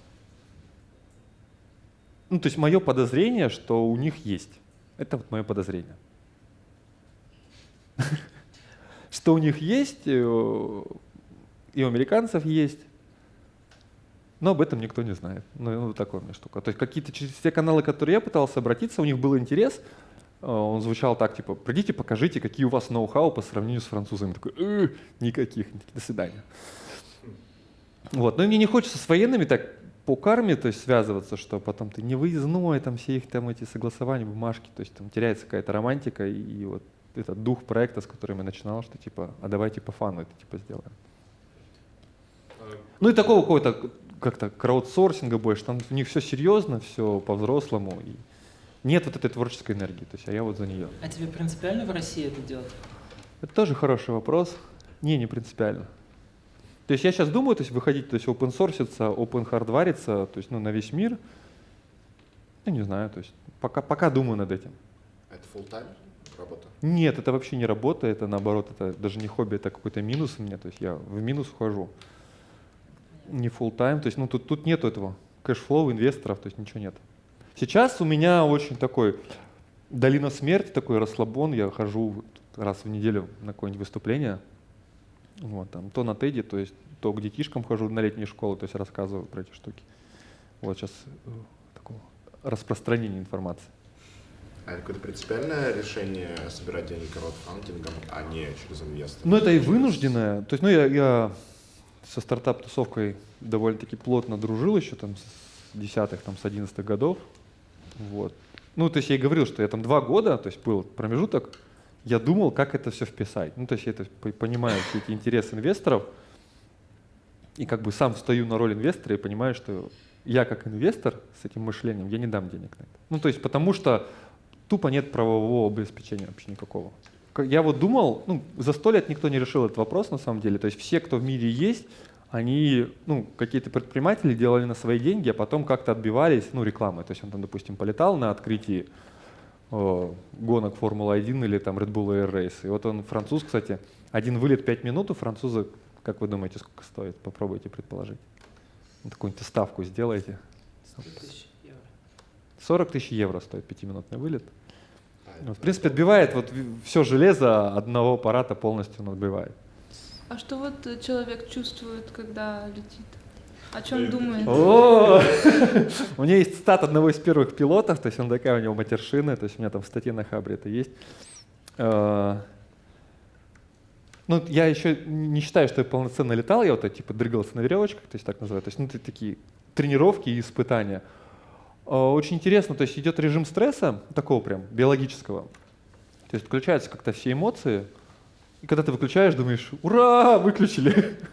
Ну, то есть мое подозрение, что у них есть. Это вот мое подозрение. Что у них есть, и у американцев есть, но об этом никто не знает. Ну, ну, вот такая у меня штука. То есть какие-то через те каналы, которые я пытался обратиться, у них был интерес, э, он звучал так, типа, придите, покажите, какие у вас ноу-хау по сравнению с французами. Такой, «Э, никаких, до свидания. Вот. Но мне не хочется с военными так по карме то есть, связываться, что потом ты не выездной, там все их там эти согласования, бумажки, то есть там теряется какая-то романтика и, и вот этот дух проекта, с которым я начинал, что типа, а давайте по фану это типа сделаем. Ну и такого какого-то как-то краудсорсинга больше, там у них все серьезно, все по-взрослому, и нет вот этой творческой энергии, то есть, а я вот за нее. А тебе принципиально в России это делать? Это тоже хороший вопрос. Не, не принципиально. То есть я сейчас думаю, то есть выходить, то есть open source иться, open hardware иться, то есть ну, на весь мир. Я не знаю, то есть пока, пока думаю над этим. Это full time работа? Нет, это вообще не работа, это наоборот, это даже не хобби, это какой-то минус у меня, то есть я в минус вхожу. Не full time, то есть ну тут, тут нету этого cash flow инвесторов, то есть ничего нет. Сейчас у меня очень такой долина смерти, такой расслабон, я хожу раз в неделю на какое-нибудь выступление, вот, там, то на TED, то есть то к детишкам хожу на летние школы, то есть рассказываю про эти штуки. Вот сейчас э, такого распространения информации. А это какое-то принципиальное решение собирать деньги краудфандингом, а не через инвесторов? Ну, это и вынужденное. То есть, ну, я, я со стартап-тусовкой довольно-таки плотно дружил еще там с десятых, там, с одиннадцатых годов. Вот. Ну, то есть я и говорил, что я там два года, то есть был промежуток, я думал, как это все вписать. Ну, то есть я это понимаю все эти интересы инвесторов, и как бы сам встаю на роль инвестора и понимаю, что я как инвестор с этим мышлением, я не дам денег на это. Ну, то есть потому что тупо нет правового обеспечения вообще никакого. Я вот думал, ну, за сто лет никто не решил этот вопрос на самом деле. То есть все, кто в мире есть, они, ну, какие-то предприниматели делали на свои деньги, а потом как-то отбивались, ну, рекламой. То есть он там, допустим, полетал на открытии э, гонок Формулы-1 или там Red Bull Air Race. И вот он француз, кстати, один вылет 5 минут у француза, как вы думаете, сколько стоит? Попробуйте предположить. Ну, Какую-нибудь ставку сделайте. 100 тысяч евро. 40 тысяч евро стоит пятиминутный вылет. А, Ну, В принципе, отбивает вот все железо одного аппарата полностью он отбивает. А что вот э, человек чувствует, когда летит? О чем думает? О! У меня есть стат одного из первых пилотов, то есть он такая у него матершина, то есть у меня там в статье на Хабре это есть. Э, Ну, я еще не считаю, что я полноценно летал, я вот типа дрыгался на веревочках, то есть так называют. То есть, ну, такие тренировки и испытания. Э, Очень интересно, то есть идет режим стресса, такого прям биологического. То есть включаются как-то все эмоции, и когда ты выключаешь, думаешь, ура, выключили.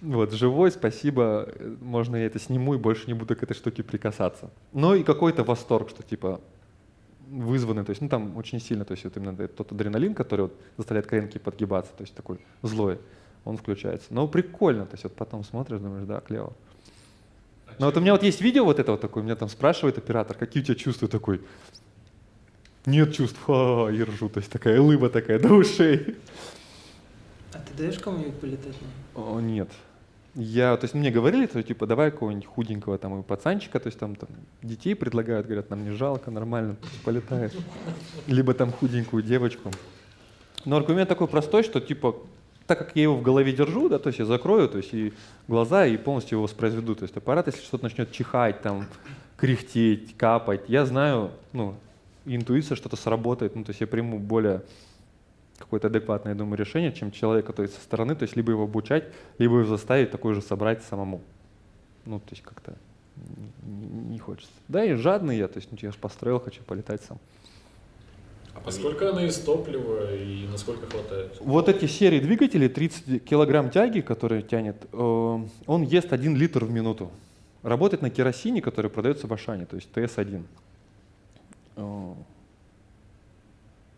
Вот, живой, спасибо, можно я это сниму и больше не буду к этой штуке прикасаться. Ну и какой-то восторг, что типа вызванный, то есть, ну там очень сильно, то есть вот именно тот адреналин, который вот заставляет коленки подгибаться, то есть такой злой, он включается. Но прикольно, то есть вот потом смотришь, думаешь, да, клево. Но вот у меня вот есть видео вот это вот такое, меня там спрашивает оператор, какие у тебя чувства такой. Нет чувств, ха, и ржу, то есть такая улыба такая до ушей. А ты даешь кому-нибудь полетать? О, нет. Я, то есть мне говорили, что типа давай какого-нибудь худенького там и пацанчика, то есть там, там детей предлагают, говорят, нам не жалко, нормально, полетает. Либо там худенькую девочку. Но аргумент такой простой, что типа так как я его в голове держу, да, то есть я закрою, то есть и глаза и полностью его воспроизведу. То есть аппарат, если что-то начнет чихать, там, кряхтеть, капать, я знаю, ну, интуиция что-то сработает, ну, то есть я приму более какое-то адекватное, я думаю, решение, чем человек, который со стороны, то есть либо его обучать, либо его заставить такой же собрать самому. Ну, то есть как-то не, не хочется. Да, и жадный я, то есть ну, я же построил, хочу полетать сам. А сколько она из топлива и насколько хватает? Вот эти серии двигателей, 30 килограмм тяги, которые тянет, э, он ест 1 литр в минуту. Работает на керосине, который продается в Ашане, то есть ТС-1. Э,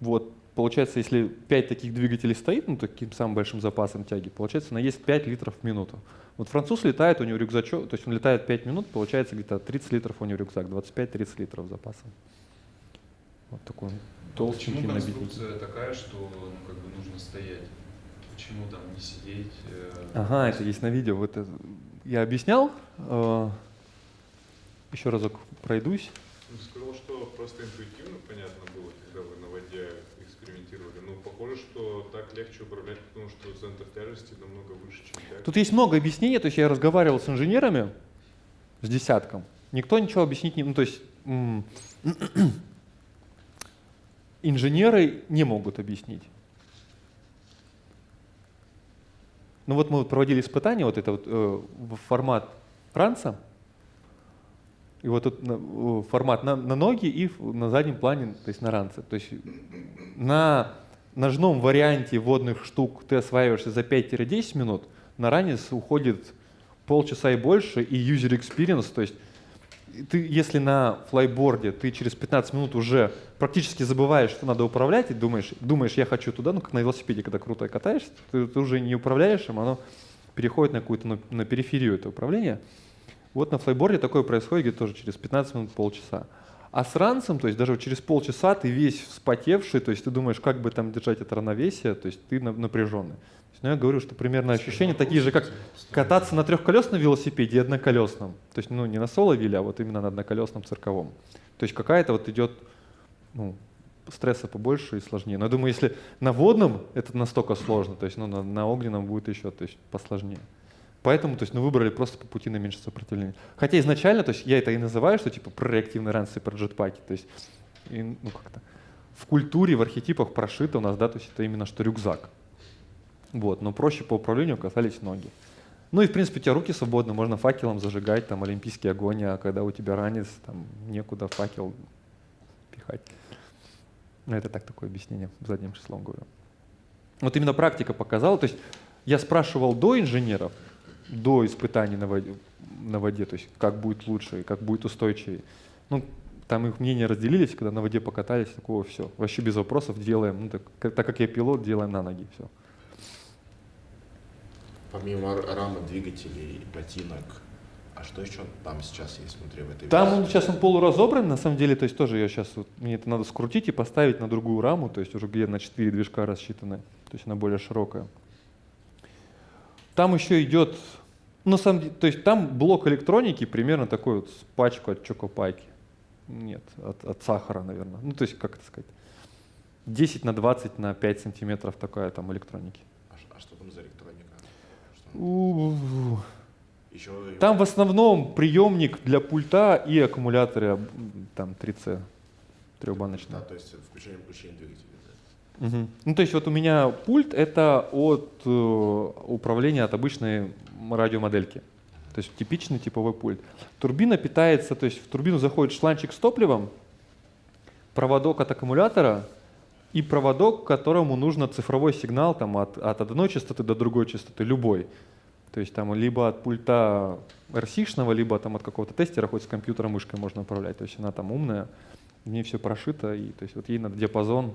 Вот, получается, если 5 таких двигателей стоит, ну, таким самым большим запасом тяги, получается, она ест 5 литров в минуту. Вот француз летает, у него рюкзачок, то есть он летает 5 минут, получается где-то 30 литров у него рюкзак, 25-30 литров запаса. Вот такой Почему набитый. конструкция такая, что ну, как бы нужно стоять? Почему там не сидеть? э, Ага, это есть на видео. Вот это я объяснял. э, Еще разок пройдусь. Ну, сказал, что просто интуитивно понятно было, когда вы на воде экспериментировали. Ну, похоже, что так легче управлять, потому что центр тяжести намного выше, чем тяга. Тут есть много объяснений. То есть я разговаривал с инженерами, с десятком. Никто ничего объяснить не... Ну, то есть инженеры не могут объяснить. Ну вот мы проводили испытания, вот это вот э, формат ранца, и вот тут э, формат на, на ноги и на заднем плане, то есть на ранце. То есть на ножном варианте водных штук ты осваиваешься за 5-10 минут, на ранец уходит полчаса и больше, и user experience, то есть ты, если на флайборде ты через 15 минут уже практически забываешь, что надо управлять, и думаешь, думаешь, я хочу туда, ну как на велосипеде, когда круто катаешься, ты, ты уже не управляешь им, оно переходит на какую-то на, на периферию это управление. Вот на флайборде такое происходит где-то тоже через 15 минут, полчаса. А с ранцем, то есть даже через полчаса ты весь вспотевший, то есть ты думаешь, как бы там держать это равновесие, то есть ты на- напряженный. Ну, я говорю, что примерно ощущения такие же, как кататься на трехколесном велосипеде и одноколесном. То есть, ну, не на соло-виле, а вот именно на одноколесном цирковом. То есть какая-то вот идет, ну, стресса побольше и сложнее. Но я думаю, если на водном это настолько сложно, то есть, ну, на, на огненном будет еще, то есть, посложнее. Поэтому, то есть, ну, выбрали просто по пути наименьшего сопротивления. Хотя изначально, то есть, я это и называю, что типа про реактивный ранцы, про джетпаки. То есть, и, ну, как-то в культуре, в архетипах прошито у нас, да, то есть это именно что рюкзак. Вот, но проще по управлению оказались ноги. Ну и, в принципе, у тебя руки свободны, можно факелом зажигать, там, олимпийский огонь, а когда у тебя ранец, там, некуда факел пихать. Ну, это так, такое объяснение, задним числом говорю. Вот именно практика показала, то есть я спрашивал до инженеров, до испытаний на воде, на воде, то есть как будет лучше, как будет устойчивее. Ну, там их мнения разделились, когда на воде покатались, такого все, вообще без вопросов делаем, ну, так, так как я пилот, делаем на ноги, все. Помимо рамы двигателей, ботинок, А что еще там сейчас есть внутри в этой Там версии? он сейчас он полуразобран, на самом деле, то есть тоже я сейчас, вот, мне это надо скрутить и поставить на другую раму, то есть уже где на 4 движка рассчитаны, то есть она более широкая. Там еще идет, ну, на самом деле, то есть там блок электроники примерно такой вот с пачку от чокопайки. Нет, от, от сахара, наверное. Ну, то есть, как это сказать, 10 на 20 на 5 сантиметров такая там электроники. А, ш- а что там за электроника? Что? У-у-у. Еще Там в основном приемник для пульта и аккумуляторы там 3C трехбаночные. Да, то есть включение выключение двигателя. да. Мгм. Ну, то есть вот у меня пульт это от э, управления от обычной радиомодельки. То есть типичный типовой пульт. Турбина питается, то есть в турбину заходит шланчик с топливом, проводок от аккумулятора и проводок, которому нужно цифровой сигнал там, от, от одной частоты до другой частоты, любой. То есть там либо от пульта RC-шного, либо там от какого-то тестера, хоть с компьютером мышкой можно управлять. То есть она там умная, в ней все прошито, и то есть вот ей надо диапазон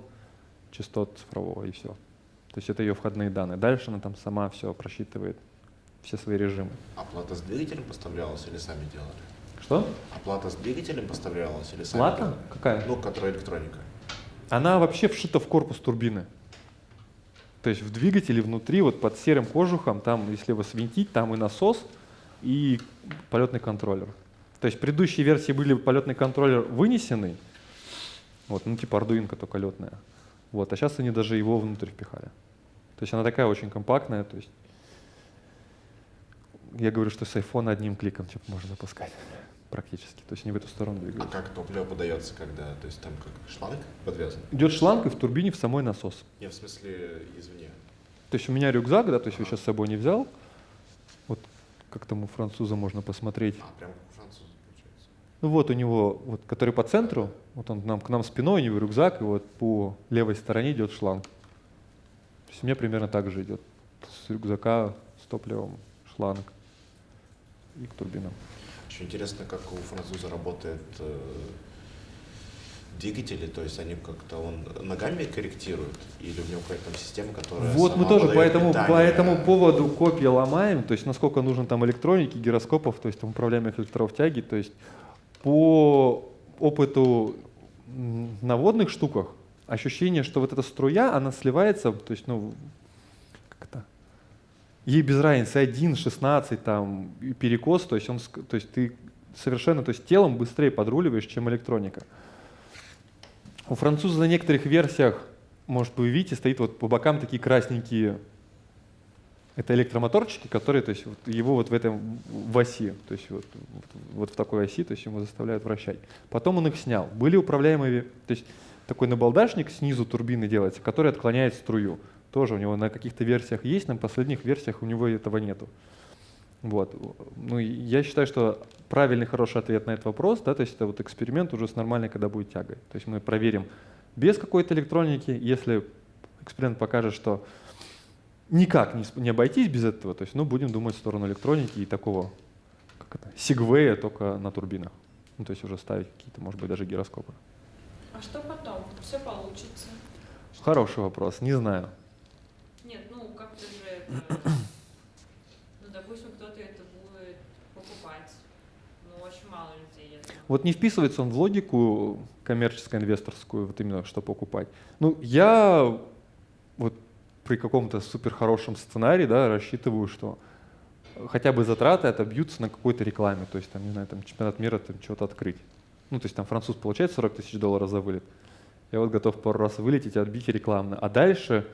частот цифрового и все. То есть это ее входные данные. Дальше она там сама все просчитывает, все свои режимы. Оплата с двигателем поставлялась или сами делали? Что? Оплата с двигателем поставлялась или сами Плата? делали? Какая? Ну, которая электроника. Она вообще вшита в корпус турбины. То есть в двигателе внутри, вот под серым кожухом, там, если его свинтить, там и насос, и полетный контроллер. То есть в предыдущей версии были полетный контроллер вынесенный, вот, ну типа ардуинка только летная. Вот, а сейчас они даже его внутрь впихали. То есть она такая очень компактная, то есть я говорю, что с айфона одним кликом типа, можно запускать практически. То есть они в эту сторону А двигаются. как топливо подается, когда? То есть там как шланг подвязан? Идет шланг и в турбине в самой насос. Не, в смысле извне. То есть у меня рюкзак, да, то есть я сейчас с собой не взял. Вот как там у француза можно посмотреть. А, прям у француза получается. Ну вот у него, вот, который по центру, вот он нам, к нам спиной, у него рюкзак, и вот по левой стороне идет шланг. То есть у меня примерно так же идет. С рюкзака с топливом шланг и к турбинам. Очень интересно, как у француза работает э, двигатели, то есть они как-то он ногами корректирует, или у него какая-то там система, которая Вот мы тоже по этому, питание? по этому поводу копии ломаем, то есть насколько нужно там электроники, гироскопов, то есть там управляемых электров тяги, то есть по опыту на водных штуках ощущение, что вот эта струя, она сливается, то есть, ну, как это, ей без разницы 1, 16, там, перекос, то есть, он, то есть ты совершенно, то есть телом быстрее подруливаешь, чем электроника. У француза на некоторых версиях, может, вы видите, стоит вот по бокам такие красненькие, это электромоторчики, которые, то есть вот его вот в этом в оси, то есть вот, вот, вот в такой оси, то есть ему заставляют вращать. Потом он их снял. Были управляемые, то есть такой набалдашник снизу турбины делается, который отклоняет струю. Тоже у него на каких-то версиях есть, на последних версиях у него этого нету. Вот. Ну, я считаю, что правильный, хороший ответ на этот вопрос, да, то есть это вот эксперимент уже с нормальной, когда будет тягой. То есть мы проверим без какой-то электроники, если эксперимент покажет, что никак не, не обойтись без этого, то есть, ну, будем думать в сторону электроники и такого, как это, сегвея только на турбинах. Ну, то есть уже ставить какие-то, может быть, даже гироскопы. А что потом? Все получится. Хороший вопрос, не знаю. Нет, ну как-то же это... Ну, допустим, кто-то это будет покупать. Ну, очень мало людей. Вот не вписывается он в логику коммерческо-инвесторскую, вот именно что покупать. Ну, я вот при каком-то супер хорошем сценарии, да, рассчитываю, что хотя бы затраты отобьются на какой-то рекламе, то есть там, не знаю, там чемпионат мира, там что-то открыть. Ну, то есть там француз получает 40 тысяч долларов за вылет, я вот готов пару раз вылететь и отбить рекламно. А дальше,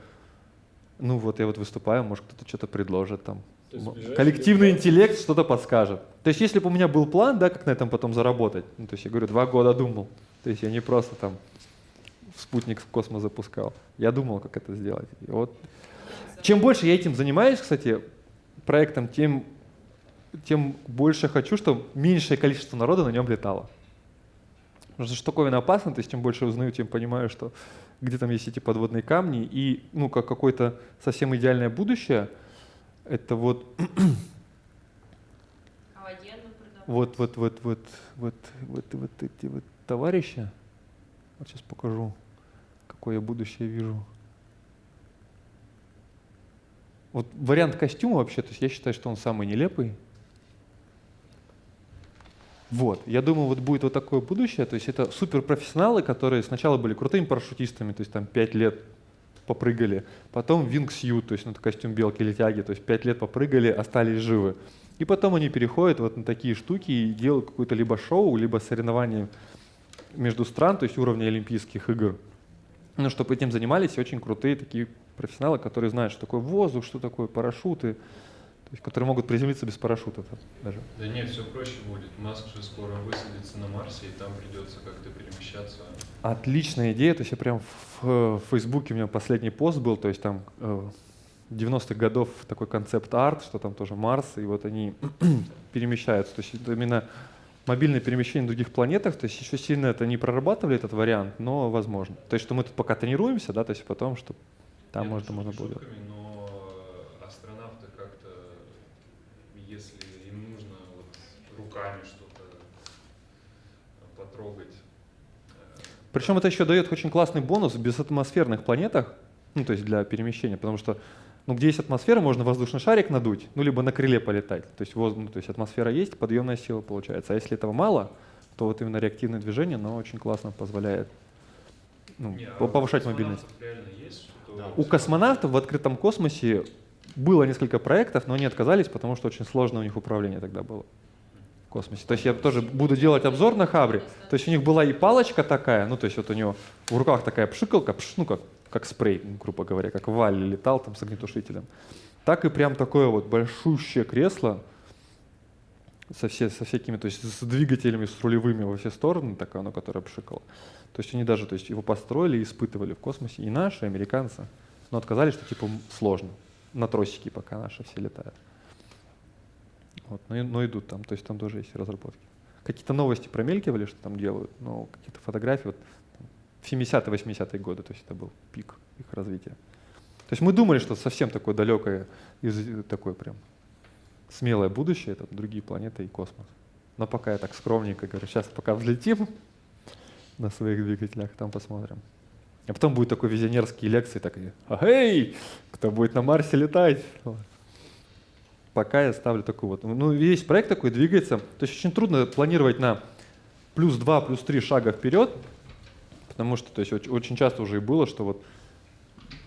ну вот я вот выступаю, может кто-то что-то предложит там. Есть Коллективный интеллект что-то подскажет. То есть если бы у меня был план, да, как на этом потом заработать, ну, то есть я говорю, два года думал, то есть я не просто там в спутник в космос запускал, я думал, как это сделать. И вот чем больше я этим занимаюсь, кстати, проектом, тем, тем больше хочу, чтобы меньшее количество народа на нем летало. Потому что штуковина опасна, то есть чем больше узнаю, тем понимаю, что где там есть эти подводные камни, и ну, как какое-то совсем идеальное будущее, это вот А вот, вот, вот, вот, вот, вот, вот эти вот товарищи. Вот сейчас покажу, какое я будущее вижу. Вот вариант костюма вообще, то есть я считаю, что он самый нелепый. Вот, я думаю, вот будет вот такое будущее, то есть это суперпрофессионалы, которые сначала были крутыми парашютистами, то есть там 5 лет попрыгали, потом вингсью, то есть ну, это костюм белки или тяги, то есть 5 лет попрыгали, остались живы. И потом они переходят вот на такие штуки и делают какое-то либо шоу, либо соревнование между стран, то есть уровня Олимпийских игр. Ну, чтобы этим занимались очень крутые такие профессионалы, которые знают, что такое воздух, что такое парашюты, то есть, которые могут приземлиться без парашюта даже. Да нет, все проще будет. Маск же скоро высадится на Марсе, и там придется как-то перемещаться. Отличная идея, то есть я прям в, в Фейсбуке у меня последний пост был, то есть там э, 90-х годов такой концепт-арт, что там тоже Марс, и вот они перемещаются. То есть это именно мобильное перемещение на других планетах, то есть еще сильно это не прорабатывали этот вариант, но возможно. То есть что мы тут пока тренируемся, да, то есть потом, что там Нет, можно, можно будет. но астронавты как-то, если им нужно вот руками что-то потрогать, э, Причем это еще дает очень классный бонус в безатмосферных планетах, ну то есть для перемещения, потому что ну, где есть атмосфера, можно воздушный шарик надуть, ну либо на крыле полетать. То есть, воз- ну, то есть атмосфера есть, подъемная сила получается. А если этого мало, то вот именно реактивное движение, оно очень классно позволяет ну, не, а повышать космонавтов мобильность. есть? Да. У космонавтов в открытом космосе было несколько проектов, но они отказались, потому что очень сложно у них управление тогда было космосе. То есть я тоже буду делать обзор на Хабре. То есть у них была и палочка такая, ну то есть вот у него в руках такая пшикалка, пш, ну как, как спрей, ну, грубо говоря, как Валли летал там с огнетушителем. Так и прям такое вот большущее кресло со, все, со всякими, то есть с двигателями, с рулевыми во все стороны, такое оно, которое пшикало. То есть они даже то есть его построили и испытывали в космосе, и наши, и американцы, но отказались, что типа сложно. На тросике пока наши все летают. Вот, но, и- но идут там, то есть там тоже есть разработки. Какие-то новости промелькивали, что там делают, но какие-то фотографии, вот там, в 70-е, 80-е годы, то есть это был пик их развития. То есть мы думали, что совсем такое далекое, из, такое прям смелое будущее, это другие планеты и космос. Но пока я так скромненько говорю, сейчас пока взлетим на своих двигателях, там посмотрим. А потом будет такой визионерские лекции, такие, эй, кто будет на Марсе летать? Пока я ставлю такой вот, ну весь проект такой двигается, то есть очень трудно планировать на плюс 2, плюс 3 шага вперед, потому что то есть, оч- очень часто уже и было, что вот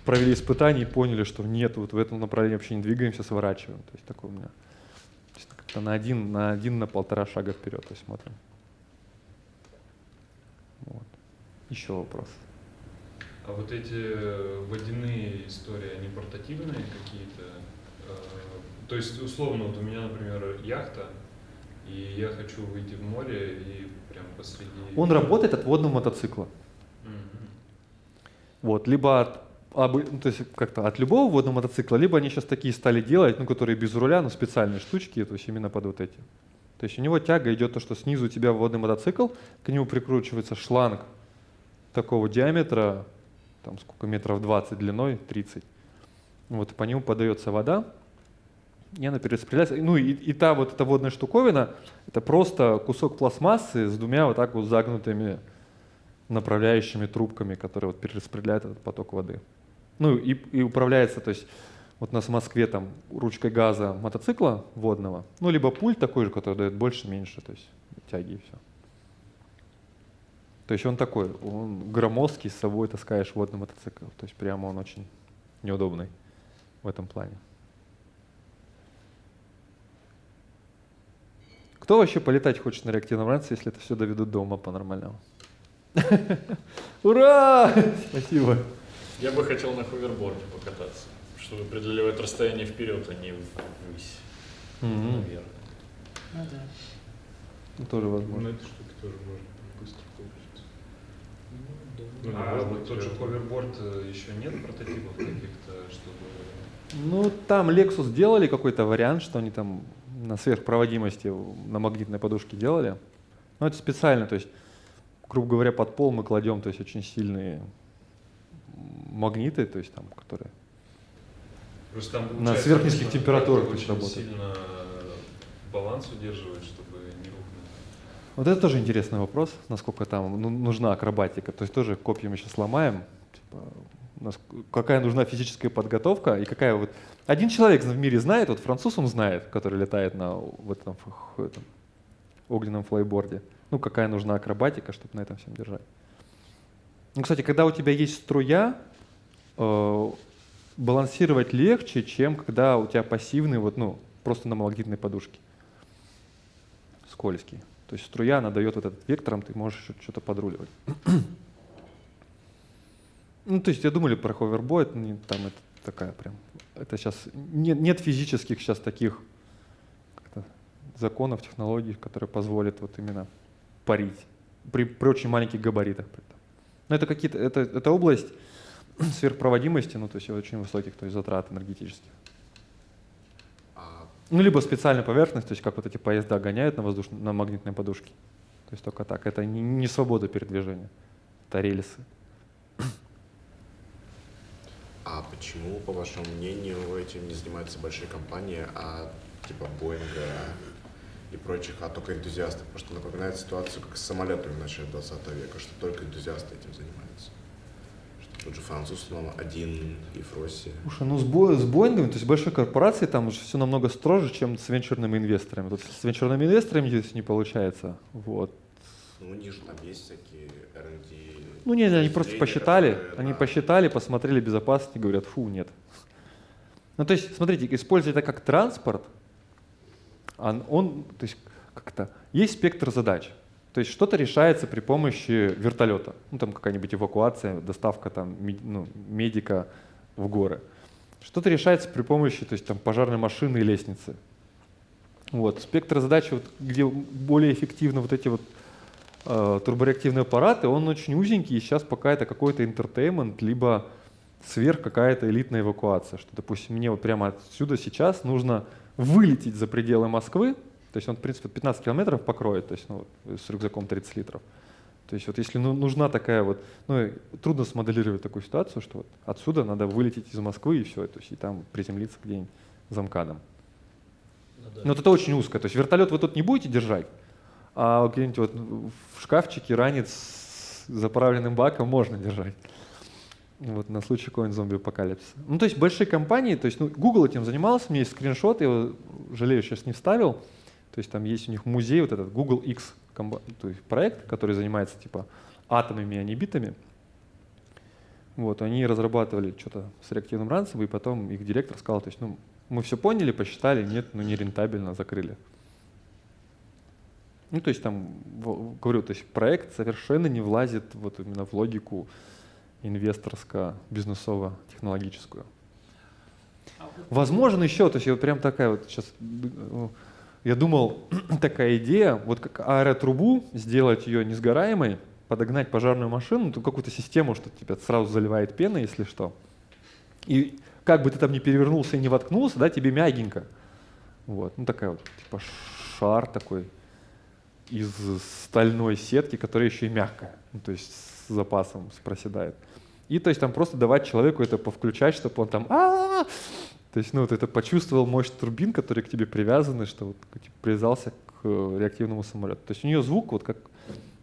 провели испытания и поняли, что нет, вот в этом направлении вообще не двигаемся, сворачиваем. То есть такое у меня как-то на один, на один, на полтора шага вперед, то есть смотрим. Вот. Еще вопрос. А вот эти водяные истории, они портативные какие-то? То есть, условно, вот у меня, например, яхта, и я хочу выйти в море и прям посреди... Он работает от водного мотоцикла. Вот, либо от, ну, то есть как-то от любого водного мотоцикла, либо они сейчас такие стали делать, ну, которые без руля, но специальные штучки, то есть именно под вот эти. То есть у него тяга идет то, что снизу у тебя водный мотоцикл, к нему прикручивается шланг такого диаметра, там сколько метров 20 длиной, 30. Вот, и по нему подается вода, и она перераспределяется. Ну и, и та вот эта водная штуковина, это просто кусок пластмассы с двумя вот так вот загнутыми направляющими трубками, которые вот перераспределяют этот поток воды. Ну и, и управляется, то есть вот у нас в Москве там ручкой газа мотоцикла водного, ну либо пульт такой же, который дает больше, меньше, то есть тяги и все. То есть он такой, он громоздкий, с собой таскаешь водный мотоцикл, то есть прямо он очень неудобный в этом плане. Кто вообще полетать хочет на реактивном ранце, если это все доведут до ума по-нормальному? Ура! Спасибо. Я бы хотел на ховерборде покататься, чтобы преодолевать расстояние вперед, а не ввысь, Мгм. наверное. Ну да. Ну, Тоже На возможно. этой штуке тоже можно быстро получится. Ну, А главное, вот тот же ховерборд э, еще нет прототипов каких-то, чтобы... Ну, там Lexus делали какой-то вариант, что они там на сверхпроводимости на магнитной подушке делали. Но это специально, то есть, грубо говоря, под пол мы кладем, то есть, очень сильные магниты, то есть, там, которые Просто там На сверхнизких температурах очень работает. сильно баланс удерживать, чтобы не рухнуть. Вот это тоже интересный вопрос, насколько там ну, нужна акробатика. То есть тоже копьями сейчас ломаем. Типа, какая нужна физическая подготовка и какая вот... Один человек в мире знает, вот француз он знает, который летает на в этом, этом огненном флайборде. Ну, какая нужна акробатика, чтобы на этом всем держать. Ну, кстати, когда у тебя есть струя, э, балансировать легче, чем когда у тебя пассивный, вот, ну, просто на магнитной подушке. Скользкий. То есть струя, она дает вот этот вектором, ты можешь что-то подруливать. Ну, то есть я думали про ховербой, там это такая прям, это сейчас, нет, нет физических сейчас таких законов, технологий, которые позволят вот именно парить при, при очень маленьких габаритах. Но это какие-то, это, это область сверхпроводимости, ну, то есть очень высоких, то есть затрат энергетических. А Ну, либо специальная поверхность, то есть как вот эти поезда гоняют на, воздуш... на магнитной подушке. То есть только так. Это не, не свобода передвижения, это рельсы. А почему, по вашему мнению, этим не занимаются большие компании, а типа Боинга и прочих, а только энтузиасты? Потому что напоминает ситуацию, как с самолетами в начале 20 века, что только энтузиасты этим занимаются. Что тот же француз, но один и в России. Слушай, ну с, Бо- с Боингами, то есть большой корпорации, там уже все намного строже, чем с венчурными инвесторами. Тут с венчурными инвесторами здесь не получается. Вот. Ну, у них же там есть всякие R&D. Ну нет, они просто посчитали, они посчитали, посмотрели безопасность и говорят, фу, нет. Ну то есть, смотрите, используя это как транспорт, он, он то есть как-то, есть спектр задач. То есть что-то решается при помощи вертолета. Ну там какая-нибудь эвакуация, доставка там ну, медика в горы. Что-то решается при помощи то есть, там, пожарной машины и лестницы. Вот. Спектр задач, вот, где более эффективны вот эти вот э, турбореактивные аппараты, он очень узенький, и сейчас пока это какой-то интертеймент, либо сверх какая-то элитная эвакуация, что, допустим, мне вот прямо отсюда сейчас нужно вылететь за пределы Москвы, то есть он, в принципе, 15 километров покроет, то есть ну, вот, с рюкзаком 30 литров. То есть вот если ну, нужна такая вот, ну и трудно смоделировать такую ситуацию, что вот отсюда надо вылететь из Москвы и все, то есть и там приземлиться где-нибудь за МКАДом. Но вот это очень узко. То есть вертолет вы тут не будете держать, а где-нибудь вот в шкафчике ранец с заправленным баком можно держать. Вот на случай какого-нибудь зомби-апокалипсиса. Ну, то есть большие компании, то есть ну, Google этим занимался, у меня есть скриншот, я его, жалею, сейчас не вставил. То есть там есть у них музей, вот этот Google X то есть проект, который занимается типа атомами, а не битами. Вот, они разрабатывали что-то с реактивным ранцем, и потом их директор сказал, то есть, ну, мы все поняли, посчитали, нет, ну не рентабельно, закрыли. Ну, то есть там, говорю, то есть проект совершенно не влазит вот именно в логику инвесторско-бизнесово-технологическую. А Возможно еще, то есть вот прям такая вот сейчас, я думал, такая идея, вот как аэротрубу, сделать ее несгораемой, подогнать пожарную машину, то какую-то систему, что тебя сразу заливает пена, если что. И как бы ты там ни перевернулся и не воткнулся, да, тебе мягенько. Вот, ну такая вот, типа шар такой из стальной сетки, которая еще и мягкая, ну, то есть с запасом проседает. И то есть там просто давать человеку это повключать, чтобы он там а то есть, ну, вот это почувствовал мощь турбин, которые к тебе привязаны, что вот типа, привязался к э, реактивному самолету. То есть у нее звук, вот как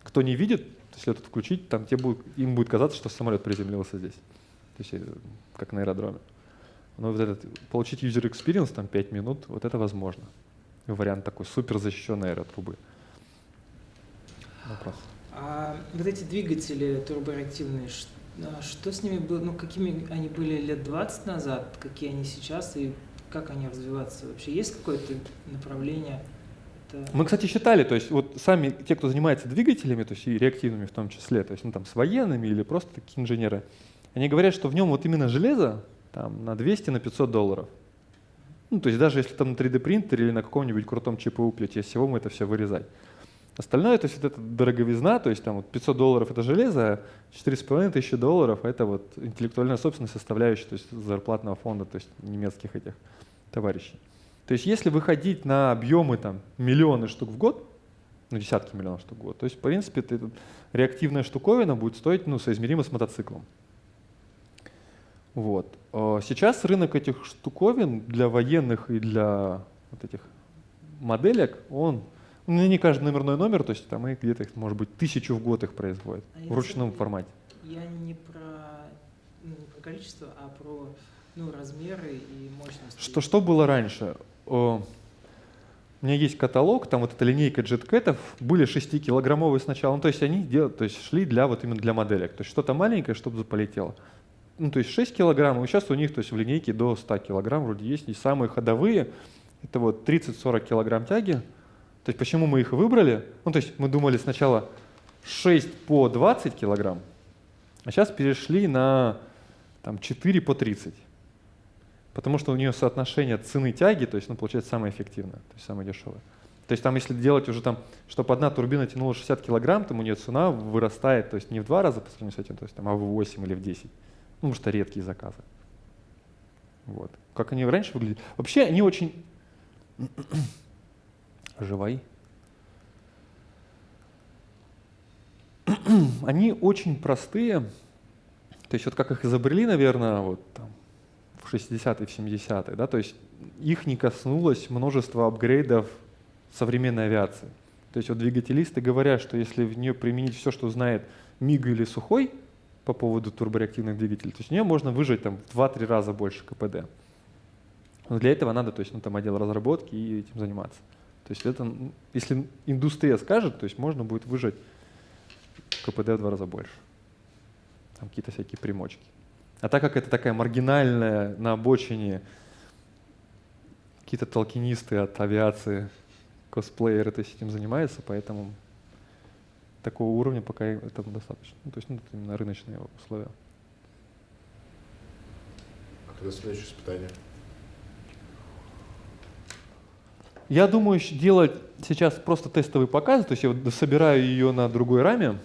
кто не видит, если тут включить, там тебе будет, им будет казаться, что самолет приземлился здесь. То есть э, как на аэродроме. Но вот этот, получить user experience, там 5 минут, вот это возможно. Вариант такой супер защищенной аэротрубы. Вопрос. А вот эти двигатели турбореактивные, ш- а что с ними было, ну какими они были лет 20 назад, какие они сейчас и как они развиваться вообще? Есть какое-то направление? Это- Мы, кстати, считали, то есть вот сами те, кто занимается двигателями, то есть и реактивными в том числе, то есть ну, там с военными или просто такие инженеры, они говорят, что в нем вот именно железо там на 200, на 500 долларов. Ну, то есть даже если там на 3D принтере или на каком-нибудь крутом ЧПУ плите всего мы это все вырезать. Остальное, то есть вот это дороговизна, то есть там вот 500 долларов это железо, а 4,5 тысячи долларов это вот интеллектуальная собственность составляющая, то есть зарплатного фонда, то есть немецких этих товарищей. То есть если выходить на объемы там миллионы штук в год, ну десятки миллионов штук в год, то есть в принципе ты, реактивная штуковина будет стоить ну, соизмеримо с мотоциклом. Вот. Э, Сейчас рынок этих штуковин для военных и для вот этих моделек, он ну, не каждый номерной номер, то есть там их где-то, их, может быть, тысячу в год их производят А в ручном забыл. формате. Я не про, ну, не про количество, а про ну, размеры и мощность. Что, что было раньше? О, у меня есть каталог, там вот эта линейка джеткетов, были 6-килограммовые сначала, ну, то есть они дел, то есть шли для вот именно для моделек, то есть что-то маленькое, чтобы полетело. Ну, то есть 6 килограмм, и сейчас у них то есть в линейке до 100 килограмм вроде есть, и самые ходовые, это вот 30-40 килограмм тяги. То есть почему мы их выбрали? Ну, то есть мы думали сначала 6 по 20 килограмм, а сейчас перешли на там, 4 по 30. Потому что у нее соотношение цены тяги, то есть, ну, получается, самое эффективное, то есть самое дешевое. То есть там, если делать уже там, чтобы одна турбина тянула 60 килограмм, там у нее цена вырастает, то есть не в два раза по сравнению с этим, то есть там, а в 8 или в 10. Ну, потому что редкие заказы. Вот. Как они раньше выглядели. Вообще они очень... Живай. они очень простые. То есть вот как их изобрели, наверное, вот там, в 60-е, в 70-е, да, то есть их не коснулось множество апгрейдов современной авиации. То есть вот двигателисты говорят, что если в нее применить все, что знает МИГ или Сухой по поводу турбореактивных двигателей, то есть в нее можно выжать там в 2-3 раза больше КПД. Но для этого надо, то есть, ну, там отдел разработки и этим заниматься. То есть это, если индустрия скажет, то есть можно будет выжать КПД в два раза больше. Там какие-то всякие примочки. А так как это такая маргинальная на обочине, какие-то толкинисты от авиации, косплееры то есть этим занимаются, поэтому такого уровня пока этого достаточно. Ну, то есть ну, это именно рыночные условия. А когда следующее испытание? Я думаю делать сейчас просто тестовый показ, то есть я собираю ее на другой раме,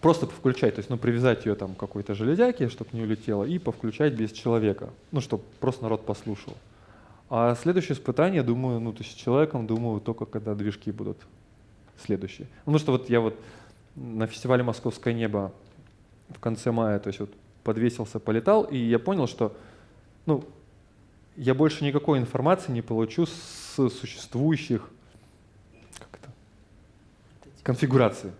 просто повключать, то есть ну, привязать ее там к какой-то железяке, чтобы не улетела, и повключать без человека, ну, чтобы просто народ послушал. А следующее испытание, думаю, ну, то есть с человеком, думаю, только когда движки будут следующие. Ну, что вот я вот на фестивале «Московское небо» в конце мая, то есть вот подвесился, полетал, и я понял, что, ну, я больше никакой информации не получу с существующих как это, конфигураций.